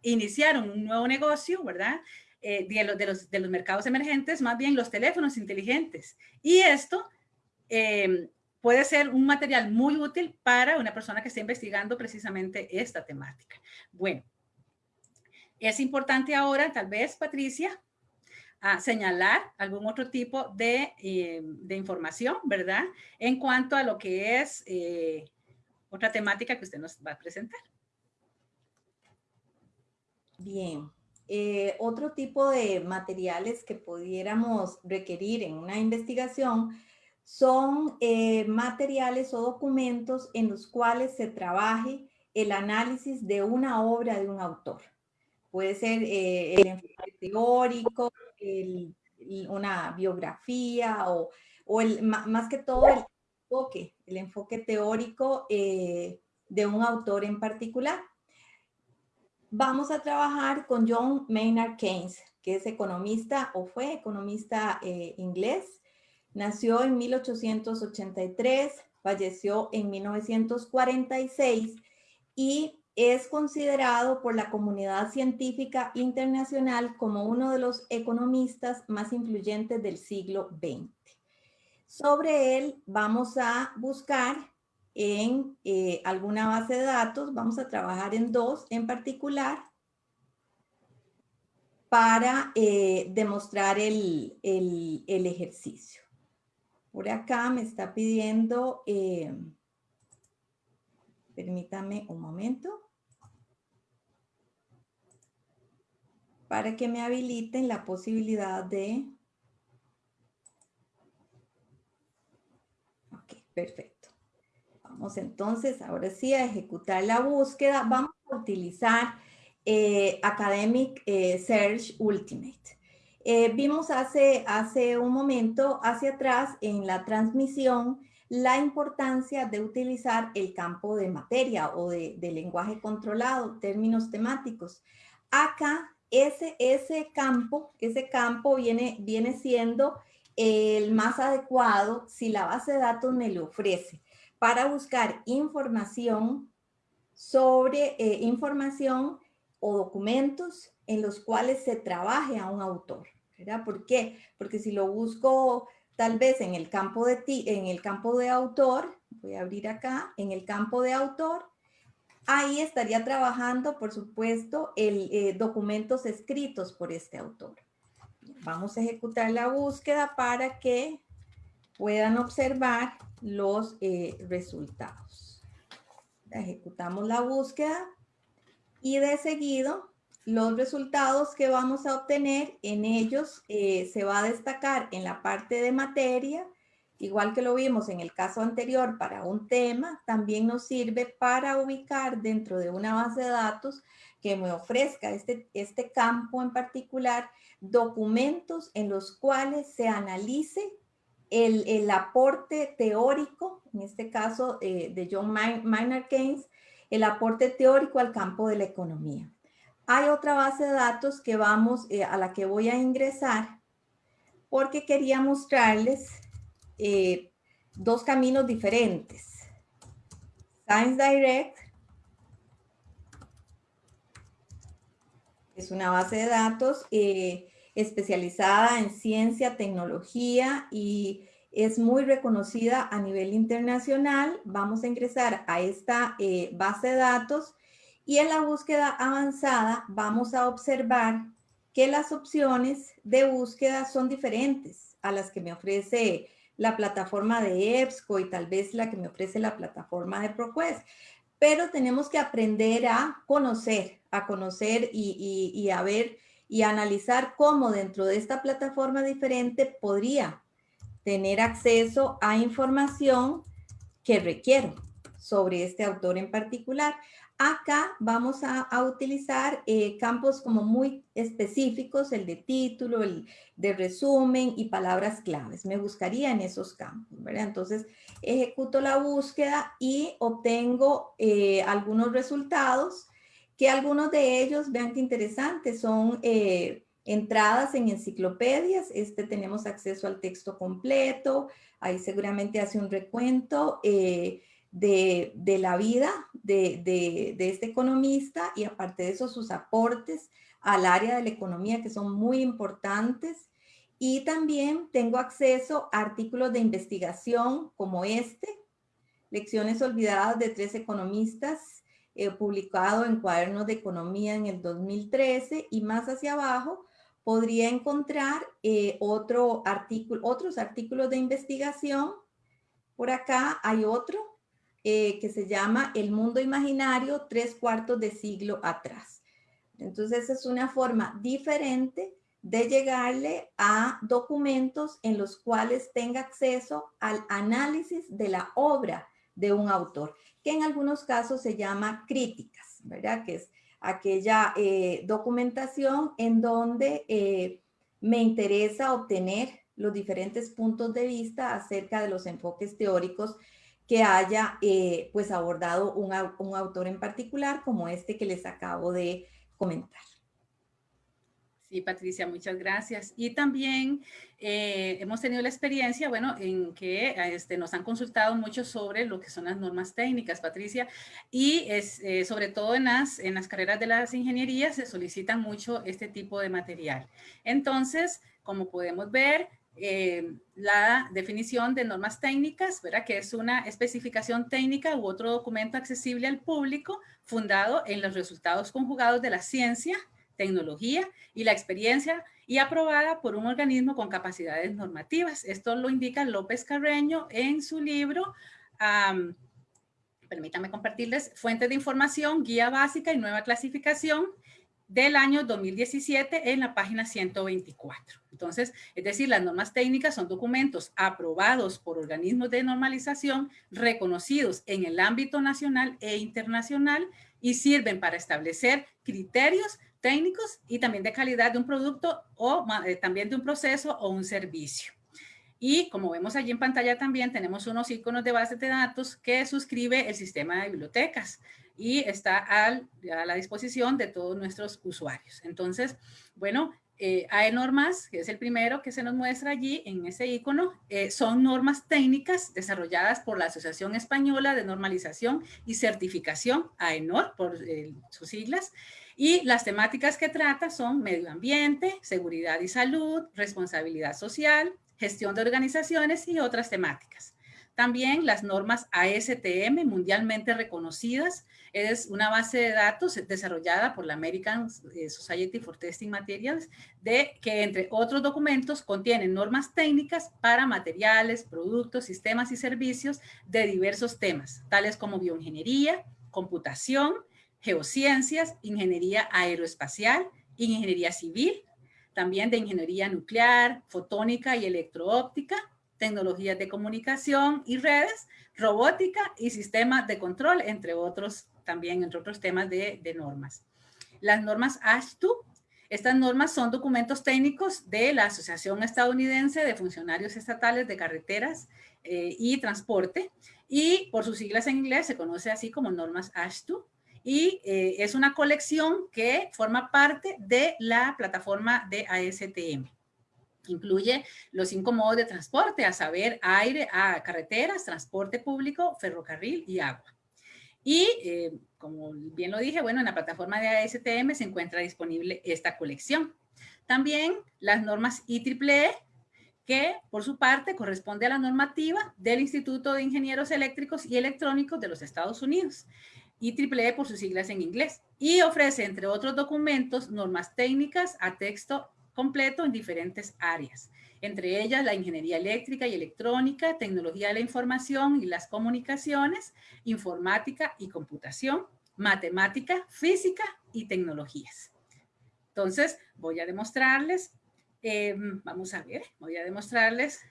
iniciaron, un nuevo negocio, ¿verdad? Eh, de, los, de, los, de, los, mercados emergentes, más bien los teléfonos inteligentes. Y esto puede ser un material muy útil para una persona que esté investigando precisamente esta temática. Bueno, es importante ahora, tal vez, Patricia, señalar algún otro tipo de, eh, de, información, ¿verdad? En cuanto a lo que es eh, otra temática que usted nos va a presentar. Bien. Eh, otro tipo de materiales que pudiéramos requerir en una investigación son eh, materiales o documentos en los cuales se trabaje el análisis de una obra de un autor. Puede ser eh, el enfoque teórico, una biografía o, el, más que todo el enfoque, el enfoque teórico eh, de un autor en particular. Vamos a trabajar con John Maynard Keynes, que es economista o fue economista inglés, Nació en 1883, falleció en 1946 y es considerado por la comunidad científica internacional como uno de los economistas más influyentes del siglo XX. Sobre él vamos a buscar en eh, alguna base de datos, vamos a trabajar en dos en particular para eh, demostrar el ejercicio. Por acá me está pidiendo, eh, permítame un momento, para que me habiliten la posibilidad de... Ok, perfecto. Vamos entonces, ahora sí, a ejecutar la búsqueda. Vamos a utilizar eh, Academic eh, Search Ultimate. Eh, vimos hace, hace un momento hacia atrás en la transmisión la importancia de utilizar el campo de materia o de, lenguaje controlado, términos temáticos. Acá, ese, ese campo, ese campo viene, viene siendo el más adecuado si la base de datos me lo ofrece para buscar información sobre eh, información o documentos en los cuales se trabaje a un autor. ¿Por qué? Porque si lo busco tal vez en el campo de, ti, en el campo de autor, voy a abrir acá, en el campo de autor, ahí estaría trabajando, por supuesto, el, eh, documentos escritos por este autor. Vamos a ejecutar la búsqueda para que puedan observar los eh, resultados. Ejecutamos la búsqueda y de seguido los resultados que vamos a obtener en ellos eh, se va a destacar en la parte de materia, igual que lo vimos en el caso anterior para un tema, también nos sirve para ubicar dentro de una base de datos que me ofrezca este, este campo en particular, documentos en los cuales se analice el, aporte teórico, en este caso eh, de John Maynard Keynes, el aporte teórico al campo de la economía. Hay otra base de datos que vamos, eh, a la que voy a ingresar, porque quería mostrarles eh, dos caminos diferentes. Science Direct es una base de datos especializada en ciencia, tecnología y es muy reconocida a nivel internacional. Vamos a ingresar a esta eh, base de datos y en la búsqueda avanzada vamos a observar que las opciones de búsqueda son diferentes a las que me ofrece la plataforma de EBSCO y tal vez la que me ofrece la plataforma de ProQuest. Pero tenemos que aprender a conocer, a conocer y, y a ver y analizar cómo dentro de esta plataforma diferente podría tener acceso a información que requiero sobre este autor en particular. Acá vamos a, utilizar eh, campos como muy específicos, el de título, el de resumen y palabras claves. Me buscaría en esos campos. Entonces, ejecuto la búsqueda y obtengo eh, algunos resultados que algunos de ellos, vean qué interesante, son eh, entradas en enciclopedias. Este tenemos acceso al texto completo. Ahí seguramente hace un recuento de, la vida de, este economista y aparte de eso sus aportes al área de la economía que son muy importantes. Y también tengo acceso a artículos de investigación como este, Lecciones olvidadas de tres economistas eh, publicado en Cuadernos de Economía en el 2013 y más hacia abajo podría encontrar eh, otro artículo, otros artículos de investigación. Por acá hay otro eh, que se llama El mundo imaginario tres cuartos de siglo atrás. Entonces es una forma diferente de llegarle a documentos en los cuales tenga acceso al análisis de la obra de un autor que en algunos casos se llama críticas, ¿verdad? Que es aquella eh, documentación en donde eh, me interesa obtener los diferentes puntos de vista acerca de los enfoques teóricos que haya eh, pues abordado un autor en particular como este que les acabo de comentar. Sí, Patricia, muchas gracias. Y también eh, hemos tenido la experiencia, bueno, en que este, nos han consultado mucho sobre lo que son las normas técnicas, Patricia, y es, eh, sobre todo en las, en las carreras de las ingenierías se solicitan mucho este tipo de material. Entonces, como podemos ver, eh, la definición de normas técnicas, ¿verdad? que es una especificación técnica u otro documento accesible al público fundado en los resultados conjugados de la ciencia, tecnología y la experiencia y aprobada por un organismo con capacidades normativas. Esto lo indica López Carreño en su libro, permítanme compartirles, Fuentes de Información, Guía Básica y Nueva Clasificación del año 2017 en la página 124. Entonces, es decir, las normas técnicas son documentos aprobados por organismos de normalización reconocidos en el ámbito nacional e internacional y sirven para establecer criterios técnicos y también de calidad de un producto o eh, también de un proceso o un servicio. Y como vemos allí en pantalla también tenemos unos iconos de bases de datos que suscribe el sistema de bibliotecas y está a la disposición de todos nuestros usuarios. Entonces, bueno, eh, hay normas, que es el primero que se nos muestra allí en ese icono, eh, son normas técnicas desarrolladas por la Asociación Española de Normalización y Certificación, AENOR, por eh, sus siglas, y las temáticas que trata son medio ambiente, seguridad y salud, responsabilidad social, gestión de organizaciones y otras temáticas. También las normas ASTM mundialmente reconocidas es una base de datos desarrollada por la American eh, Society for Testing Materials de que entre otros documentos contienen normas técnicas para materiales, productos, sistemas y servicios de diversos temas, tales como bioingeniería, computación, geociencias, ingeniería aeroespacial, ingeniería civil, también de ingeniería nuclear, fotónica y electroóptica, tecnologías de comunicación y redes, robótica y sistemas de control, entre otros también, entre otros temas de, normas. Las normas ASHTU, estas normas son documentos técnicos de la Asociación Estadounidense de Funcionarios Estatales de Carreteras eh, y Transporte y por sus siglas en inglés se conoce así como normas ASHTU y eh, es una colección que forma parte de la plataforma de ASTM. Incluye los cinco modos de transporte, a saber, aire, a carreteras, transporte público, ferrocarril y agua. Y eh, como bien lo dije, bueno, en la plataforma de ASTM se encuentra disponible esta colección. También las normas IEEE, que por su parte corresponde a la normativa del Instituto de Ingenieros Eléctricos y Electrónicos de los Estados Unidos. IEEE por sus siglas en inglés. Y ofrece, entre otros documentos, normas técnicas a texto completo en diferentes áreas, entre ellas la ingeniería eléctrica y electrónica, tecnología de la información y las comunicaciones, informática y computación, matemática, física y tecnologías. Entonces, voy a demostrarles, em, vamos a ver, voy a demostrarles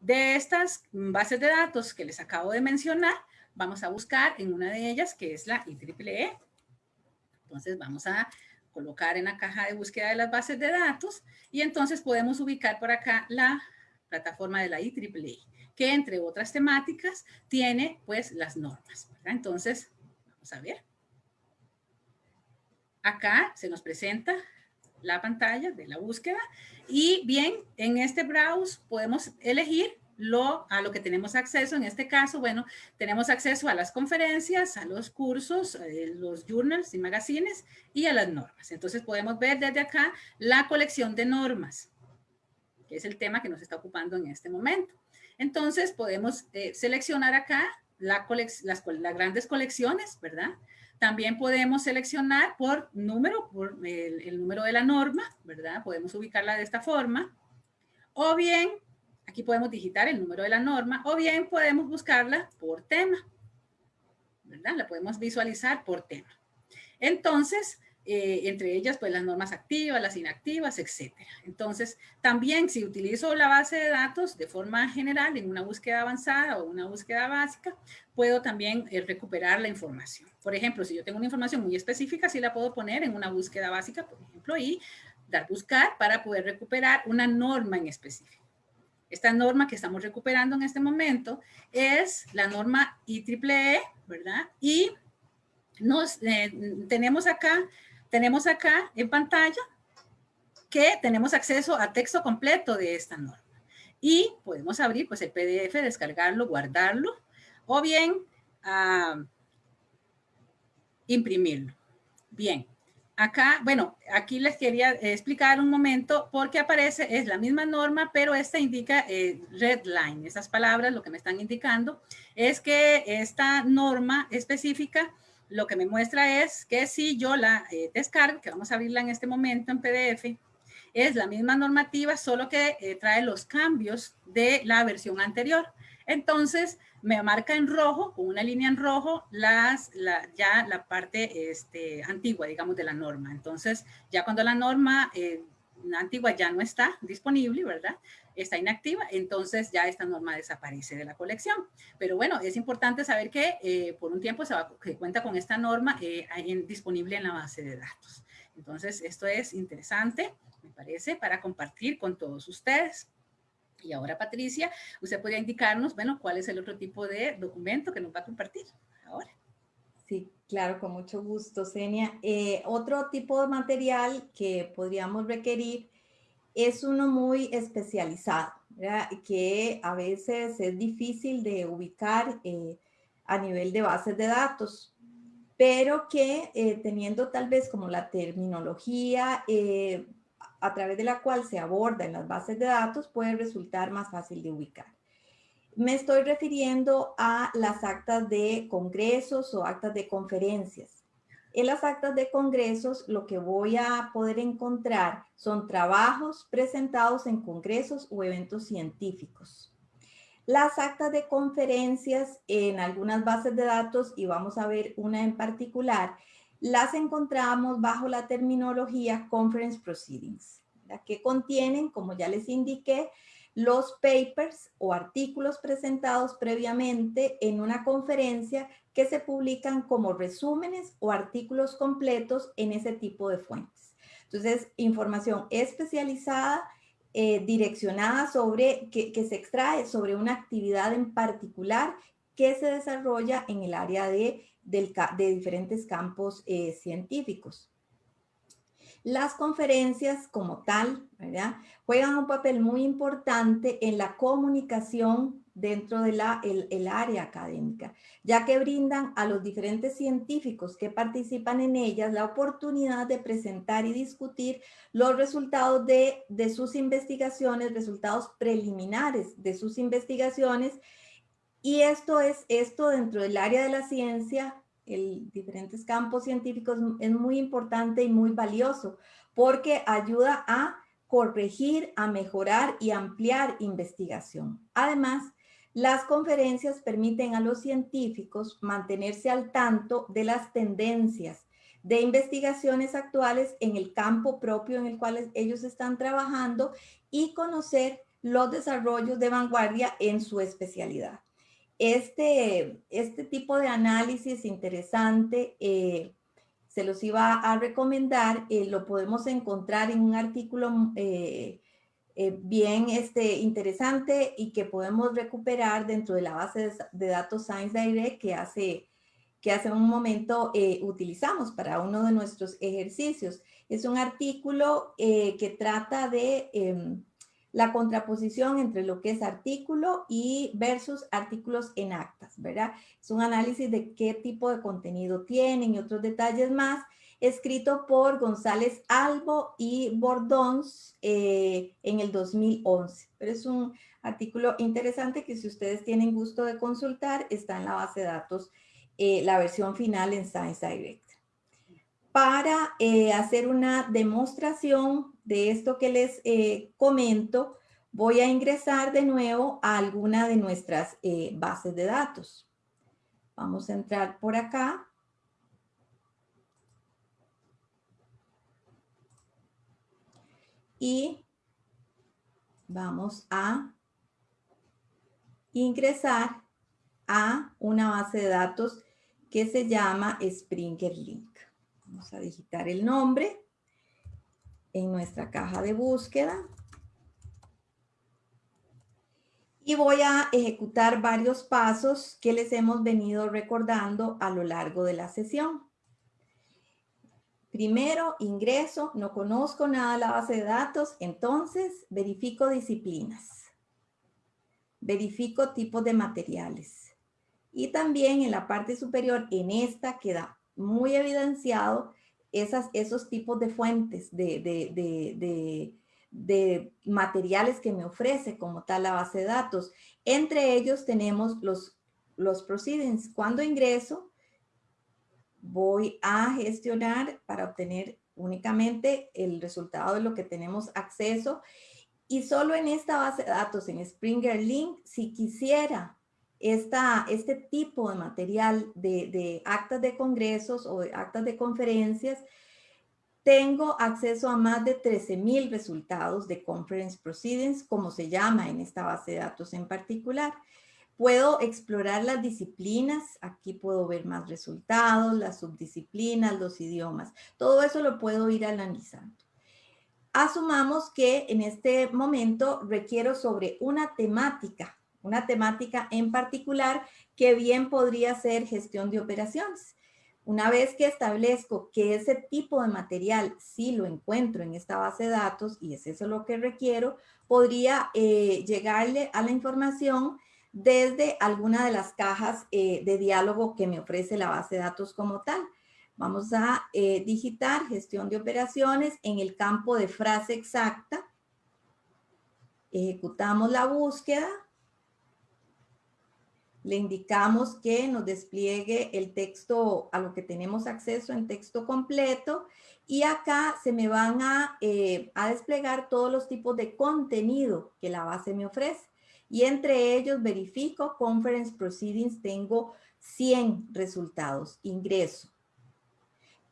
de estas bases de datos que les acabo de mencionar, vamos a buscar en una de ellas que es la IEEE. Entonces, vamos a colocar en la caja de búsqueda de las bases de datos y entonces podemos ubicar por acá la plataforma de la IEEE, que entre otras temáticas tiene pues las normas. Entonces, vamos a ver. Acá se nos presenta la pantalla de la búsqueda y bien, en este browse podemos elegir lo, a lo que tenemos acceso. En este caso, bueno, tenemos acceso a las conferencias, a los cursos, eh, los journals y magazines y a las normas. Entonces podemos ver desde acá la colección de normas, que es el tema que nos está ocupando en este momento. Entonces podemos eh, seleccionar acá la las, grandes colecciones, ¿verdad? También podemos seleccionar por número, por el, el número de la norma, ¿verdad? Podemos ubicarla de esta forma. O bien Aquí podemos digitar el número de la norma o bien podemos buscarla por tema. ¿Verdad? La podemos visualizar por tema. Entonces, eh, entre ellas, pues las normas activas, las inactivas, etcétera. Entonces, también si utilizo la base de datos de forma general en una búsqueda avanzada o una búsqueda básica, puedo también eh, recuperar la información. Por ejemplo, si yo tengo una información muy específica, sí la puedo poner en una búsqueda básica, por ejemplo, y dar buscar para poder recuperar una norma en específico. Esta norma que estamos recuperando en este momento es la norma IEEE, ¿verdad? Y nos, eh, tenemos, acá, tenemos acá en pantalla que tenemos acceso a texto completo de esta norma. Y podemos abrir pues, el PDF, descargarlo, guardarlo, o bien ah, imprimirlo. Bien, Acá, bueno, aquí les quería explicar un momento porque aparece, es la misma norma, pero esta indica eh, red line. Esas palabras lo que me están indicando es que esta norma específica lo que me muestra es que si yo la eh, descargo, que vamos a abrirla en este momento en PDF, es la misma normativa, solo que eh, trae los cambios de la versión anterior. Entonces, me marca en rojo, con una línea en rojo, las, ya la parte este, antigua, digamos, de la norma. Entonces, ya cuando la norma eh, antigua ya no está disponible, ¿verdad? Está inactiva, entonces ya esta norma desaparece de la colección. Pero bueno, es importante saber que eh, por un tiempo se, va, cuenta con esta norma eh, disponible en la base de datos. Entonces, esto es interesante, me parece, para compartir con todos ustedes. Y ahora, Patricia, usted podría indicarnos, bueno, cuál es el otro tipo de documento que nos va a compartir ahora. Sí, claro, con mucho gusto, Senia. Eh, otro tipo de material que podríamos requerir es uno muy especializado, que a veces es difícil de ubicar eh, a nivel de bases de datos, pero que eh, teniendo tal vez como la terminología a través de la cual se aborda en las bases de datos puede resultar más fácil de ubicar. Me estoy refiriendo a las actas de congresos o actas de conferencias. En las actas de congresos lo que voy a poder encontrar son trabajos presentados en congresos o eventos científicos. Las actas de conferencias en algunas bases de datos, y vamos a ver una en particular, las encontramos bajo la terminología Conference Proceedings, que contienen, como ya les indiqué, los papers o artículos presentados previamente en una conferencia que se publican como resúmenes o artículos completos en ese tipo de fuentes. Entonces, información especializada, eh, direccionada sobre, que, que se extrae sobre una actividad en particular que se desarrolla en el área de de diferentes campos eh, científicos. Las conferencias como tal. Juegan un papel muy importante en la comunicación dentro de la, el, área académica, ya que brindan a los diferentes científicos que participan en ellas la oportunidad de presentar y discutir los resultados de, de sus investigaciones, resultados preliminares de sus investigaciones y esto es, esto dentro del área de la ciencia, el diferentes campos científicos es muy importante y muy valioso porque ayuda a corregir, a mejorar y ampliar investigación. Además, las conferencias permiten a los científicos mantenerse al tanto de las tendencias de investigaciones actuales en el campo propio en el cual ellos están trabajando y conocer los desarrollos de vanguardia en su especialidad este, este tipo de análisis interesante eh, se los iba a recomendar, eh, lo podemos encontrar en un artículo eh, bien este, interesante y que podemos recuperar dentro de la base de, datos Science Direct que hace, que hace un momento utilizamos para uno de nuestros ejercicios. Es un artículo que trata de em, la contraposición entre lo que es artículo y versus artículos en actas, ¿verdad? Es un análisis de qué tipo de contenido tienen y otros detalles más, escrito por González Albo y Bordons eh, en el 2011. Pero es un artículo interesante que si ustedes tienen gusto de consultar, está en la base de datos, eh, la versión final en Science Direct. Para eh, hacer una demostración de esto que les eh, comento, voy a ingresar de nuevo a alguna de nuestras eh, bases de datos. Vamos a entrar por acá. Y vamos a ingresar a una base de datos que se llama Springer Link. Vamos a digitar el nombre en nuestra caja de búsqueda. Y voy a ejecutar varios pasos que les hemos venido recordando a lo largo de la sesión. Primero, ingreso, no conozco nada de la base de datos, entonces verifico disciplinas. Verifico tipos de materiales. Y también en la parte superior, en esta queda muy evidenciado esas, esos tipos de fuentes, de, materiales que me ofrece como tal la base de datos. Entre ellos tenemos los, los proceedings. Cuando ingreso, voy a gestionar para obtener únicamente el resultado de lo que tenemos acceso. Y solo en esta base de datos, en Springer Link, si quisiera esta, este tipo de material de, de actas de congresos o de actas de conferencias, tengo acceso a más de 13,000 resultados de Conference Proceedings, como se llama en esta base de datos en particular. Puedo explorar las disciplinas, aquí puedo ver más resultados, las subdisciplinas, los idiomas. Todo eso lo puedo ir analizando. Asumamos que en este momento requiero sobre una temática, una temática en particular que bien podría ser gestión de operaciones. Una vez que establezco que ese tipo de material sí lo encuentro en esta base de datos y es eso lo que requiero, podría eh, llegarle a la información desde alguna de las cajas eh, de diálogo que me ofrece la base de datos como tal. Vamos a eh, digitar gestión de operaciones en el campo de frase exacta. Ejecutamos la búsqueda. Le indicamos que nos despliegue el texto a lo que tenemos acceso en texto completo. Y acá se me van a, eh, a desplegar todos los tipos de contenido que la base me ofrece. Y entre ellos verifico Conference Proceedings, tengo 100 resultados, ingreso.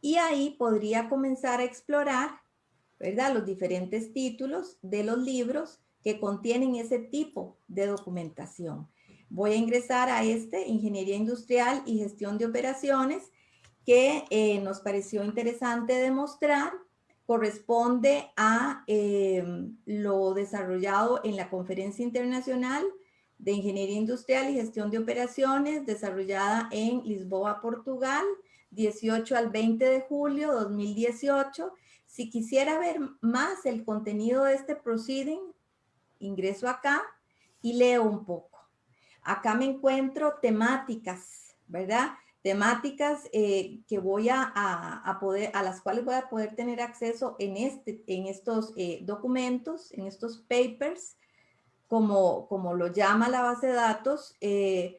Y ahí podría comenzar a explorar, ¿verdad? Los diferentes títulos de los libros que contienen ese tipo de documentación. Voy a ingresar a este, Ingeniería Industrial y Gestión de Operaciones, que eh, nos pareció interesante demostrar, corresponde a em, lo desarrollado en la Conferencia Internacional de Ingeniería Industrial y Gestión de Operaciones, desarrollada en Lisboa, Portugal, 18 al 20 de julio 2018. Si quisiera ver más el contenido de este proceeding, ingreso acá y leo un poco. Acá me encuentro temáticas, ¿verdad? Temáticas eh, que voy a, poder, a las cuales voy a poder tener acceso en, este, en estos eh, documentos, en estos papers, como, como lo llama la base de datos, eh,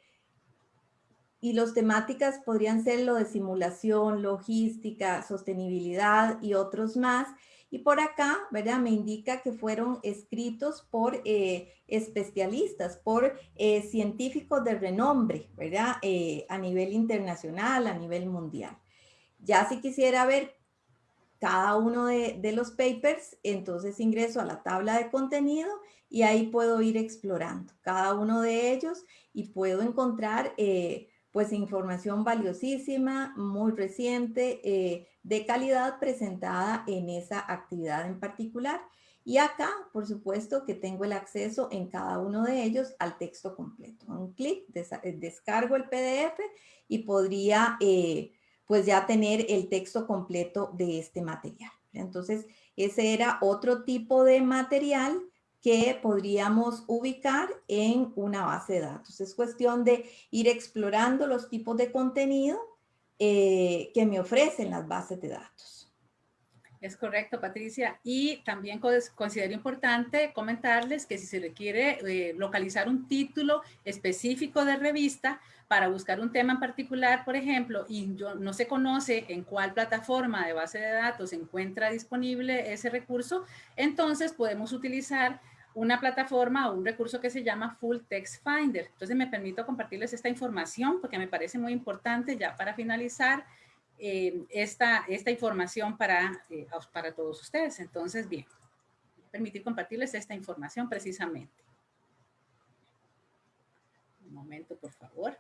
y los temáticas podrían ser lo de simulación, logística, sostenibilidad y otros más. Y por acá, ¿verdad? Me indica que fueron escritos por eh, especialistas, por eh, científicos de renombre, ¿verdad? Eh, a nivel internacional, a nivel mundial. Ya si quisiera ver cada uno de, los papers, entonces ingreso a la tabla de contenido y ahí puedo ir explorando cada uno de ellos y puedo encontrar pues información valiosísima, muy reciente, eh, de calidad presentada en esa actividad en particular. Y acá, por supuesto, que tengo el acceso en cada uno de ellos al texto completo. Un clic, eh, descargo el PDF y podría eh, pues ya tener el texto completo de este material. Entonces, ese era otro tipo de material que podríamos ubicar en una base de datos. Es cuestión de ir explorando los tipos de contenido eh, que me ofrecen las bases de datos. Es correcto, Patricia. Y también considero importante comentarles que si se requiere eh, localizar un título específico de revista para buscar un tema en particular, por ejemplo, y yo, no se conoce en cuál plataforma de base de datos se encuentra disponible ese recurso, entonces podemos utilizar una plataforma o un recurso que se llama Full Text Finder. Entonces me permito compartirles esta información porque me parece muy importante ya para finalizar eh, esta, esta información para, eh, para todos ustedes. Entonces, bien, permitir compartirles esta información precisamente. Un momento, por favor.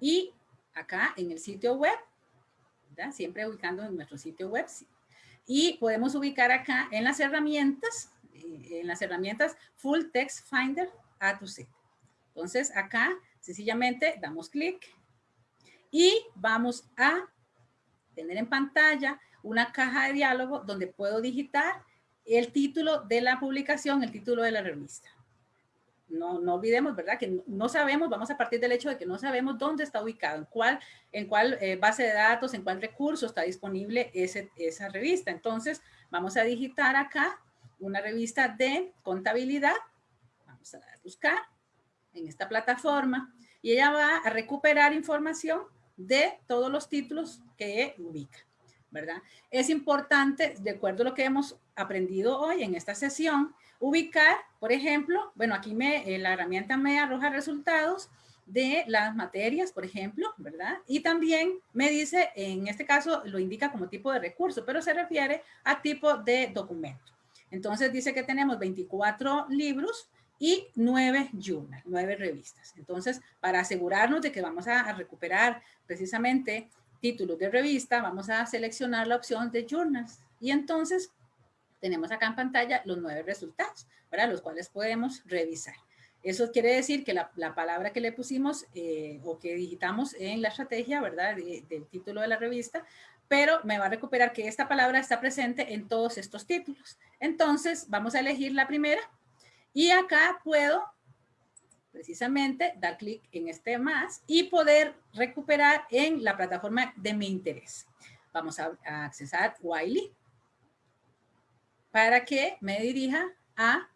Y acá en el sitio web, siempre ubicando en nuestro sitio web, y podemos ubicar acá en las herramientas en las herramientas Full Text Finder A to Z. Entonces, acá sencillamente damos clic y vamos a tener en pantalla una caja de diálogo donde puedo digitar el título de la publicación, el título de la revista. No, no olvidemos, ¿verdad? Que no, sabemos, vamos a partir del hecho de que no sabemos dónde está ubicado, en cuál, en cuál eh, base de datos, en cuál recurso está disponible ese, esa revista. Entonces, vamos a digitar acá una revista de contabilidad. Vamos a buscar en esta plataforma y ella va a recuperar información de todos los títulos que ubica, ¿verdad? Es importante, de acuerdo a lo que hemos aprendido hoy en esta sesión, ubicar, por ejemplo, bueno, aquí me, eh, la herramienta me arroja resultados de las materias, por ejemplo, ¿verdad? Y también me dice, en este caso lo indica como tipo de recurso, pero se refiere a tipo de documento. Entonces dice que tenemos 24 libros y 9 journals, 9 revistas. Entonces, para asegurarnos de que vamos a, recuperar precisamente títulos de revista, vamos a seleccionar la opción de journals. Y entonces tenemos acá en pantalla los nueve resultados, para los cuales podemos revisar. Eso quiere decir que la, palabra que le pusimos eh, o que digitamos en la estrategia, ¿verdad? del título de la revista, pero me va a recuperar que esta palabra está presente en todos estos títulos. Entonces, vamos a elegir la primera y acá puedo precisamente dar clic en este más y poder recuperar en la plataforma de mi interés. Vamos a, a Wiley para que me dirija a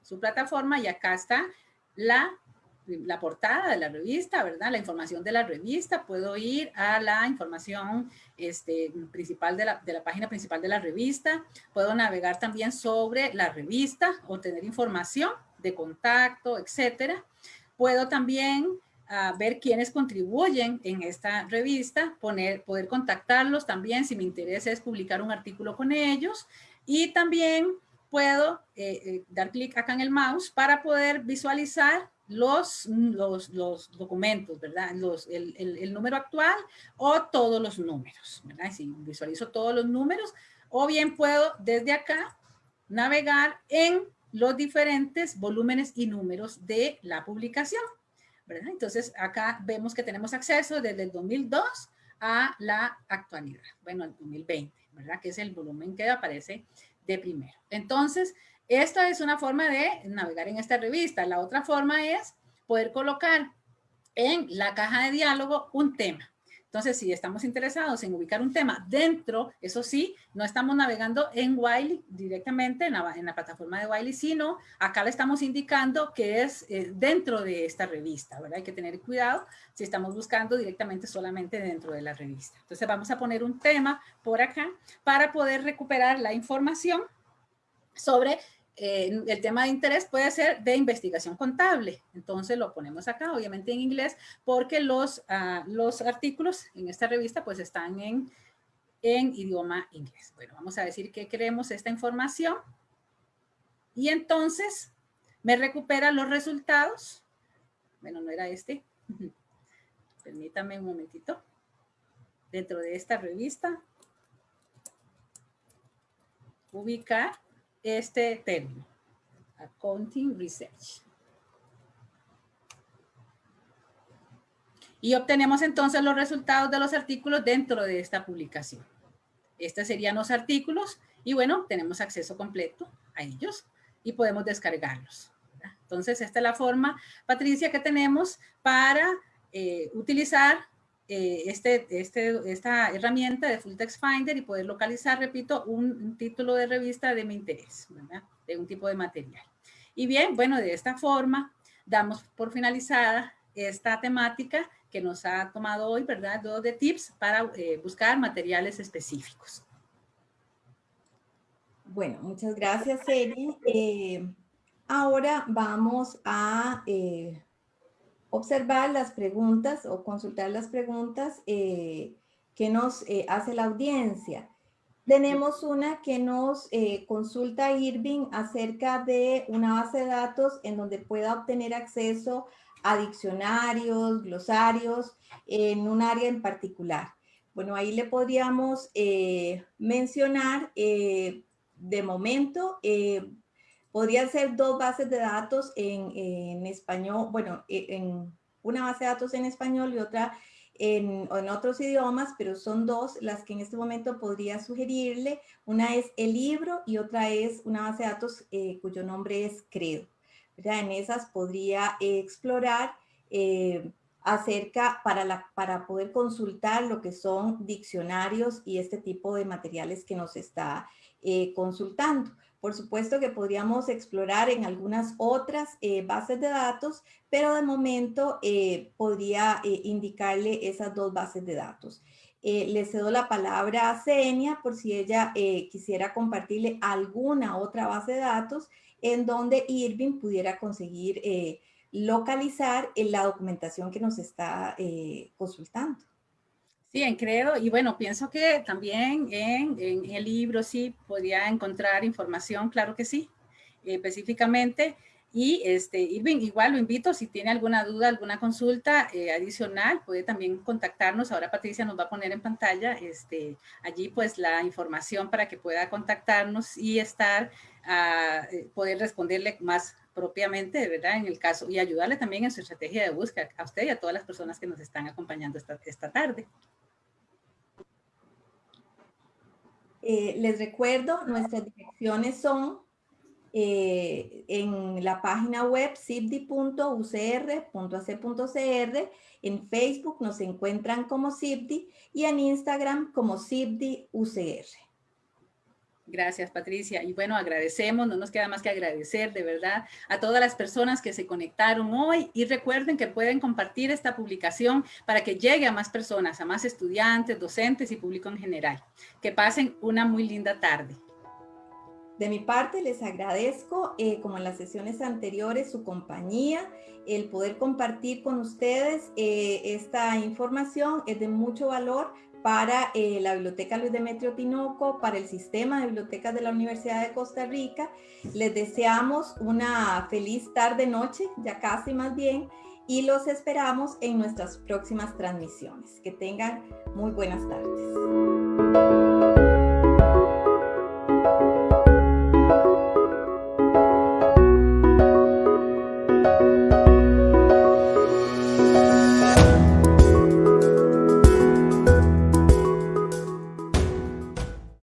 su plataforma y acá está la, la portada de la revista, ¿verdad? La información de la revista. Puedo ir a la información este, principal de la, de la página principal de la revista. Puedo navegar también sobre la revista, obtener información de contacto, etcétera. Puedo también uh, ver quiénes contribuyen en esta revista, poner, poder contactarlos también si mi interés es publicar un artículo con ellos y también puedo eh, eh, dar clic acá en el mouse para poder visualizar los, los, los documentos, ¿verdad? Los, el, el, el, número actual o todos los números, ¿verdad? Si visualizo todos los números, o bien puedo desde acá navegar en los diferentes volúmenes y números de la publicación, ¿verdad? Entonces acá vemos que tenemos acceso desde el 2002 a la actualidad, bueno, al 2020, ¿verdad? Que es el volumen que aparece de primero. Entonces, esta es una forma de navegar en esta revista. La otra forma es poder colocar en la caja de diálogo un tema. Entonces, si estamos interesados en ubicar un tema dentro, eso sí, no estamos navegando en Wiley directamente en la, plataforma de Wiley, sino acá le estamos indicando que es eh, dentro de esta revista, ¿verdad? Hay que tener cuidado si estamos buscando directamente solamente dentro de la revista. Entonces, vamos a poner un tema por acá para poder recuperar la información sobre eh, el tema de interés puede ser de investigación contable. Entonces lo ponemos acá, obviamente en inglés, porque los, uh, los artículos en esta revista pues están en, en idioma inglés. Bueno, vamos a decir que queremos esta información. Y entonces me recupera los resultados. Bueno, no era este. Permítame un momentito. Dentro de esta revista, ubicar este término, Accounting Research. Y obtenemos entonces los resultados de los artículos dentro de esta publicación. Estos serían los artículos y bueno, tenemos acceso completo a ellos y podemos descargarlos. Entonces, esta es la forma, Patricia, que tenemos para eh, utilizar eh, este, este, esta herramienta de Full Text Finder y poder localizar, repito, un, título de revista de mi interés, ¿verdad? de un tipo de material. Y bien, bueno, de esta forma damos por finalizada esta temática que nos ha tomado hoy, ¿verdad? Dos de tips para eh, buscar materiales específicos. Bueno, muchas gracias, Eri. Eh, ahora vamos a observar las preguntas o consultar las preguntas eh, que nos eh, hace la audiencia. Tenemos una que nos eh, consulta Irving acerca de una base de datos en donde pueda obtener acceso a diccionarios, glosarios, en un área en particular. Bueno, ahí le podríamos mencionar de momento Podrían ser dos bases de datos en, español, bueno, e, una base de datos en español y otra en, otros idiomas, pero son dos las que en este momento podría sugerirle. Una es el libro y otra es una base de datos eh, cuyo nombre es Credo. En esas podría explorar eh, acerca para, para poder consultar lo que son diccionarios y este tipo de materiales que nos está eh, consultando. Por supuesto que podríamos explorar en algunas otras eh, bases de datos, pero de momento eh, podría eh, indicarle esas dos bases de datos. le cedo la palabra a Senia por si ella quisiera compartirle alguna otra base de datos en donde Irving pudiera conseguir localizar la documentación que nos está consultando. Sí, en Credo, y bueno, pienso que también en, el libro sí podría encontrar información, claro que sí, específicamente, y este, Irving, igual lo invito, si tiene alguna duda, alguna consulta eh, adicional, puede también contactarnos. Ahora Patricia nos va a poner en pantalla este, allí pues la información para que pueda contactarnos y estar, a eh, poder responderle más propiamente, ¿verdad? En el caso, y ayudarle también en su estrategia de búsqueda a usted y a todas las personas que nos están acompañando esta, esta tarde. Eh, les recuerdo, nuestras direcciones son eh, en la página web cipdi.ucr.ac.cr, en Facebook nos encuentran como CIPDI y en Instagram como CIPDI-UCR. Gracias, Patricia. Y bueno, agradecemos, no nos queda más que agradecer de verdad a todas las personas que se conectaron hoy y recuerden que pueden compartir esta publicación para que llegue a más personas, a más estudiantes, docentes y público en general. Que pasen una muy linda tarde. De mi parte, les agradezco, eh, como en las sesiones anteriores, su compañía, el poder compartir con ustedes eh, esta información es de mucho valor para eh, la Biblioteca Luis Demetrio Tinoco, para el sistema de bibliotecas de la Universidad de Costa Rica. Les deseamos una feliz tarde-noche, ya casi más bien, y los esperamos en nuestras próximas transmisiones. Que tengan muy buenas tardes.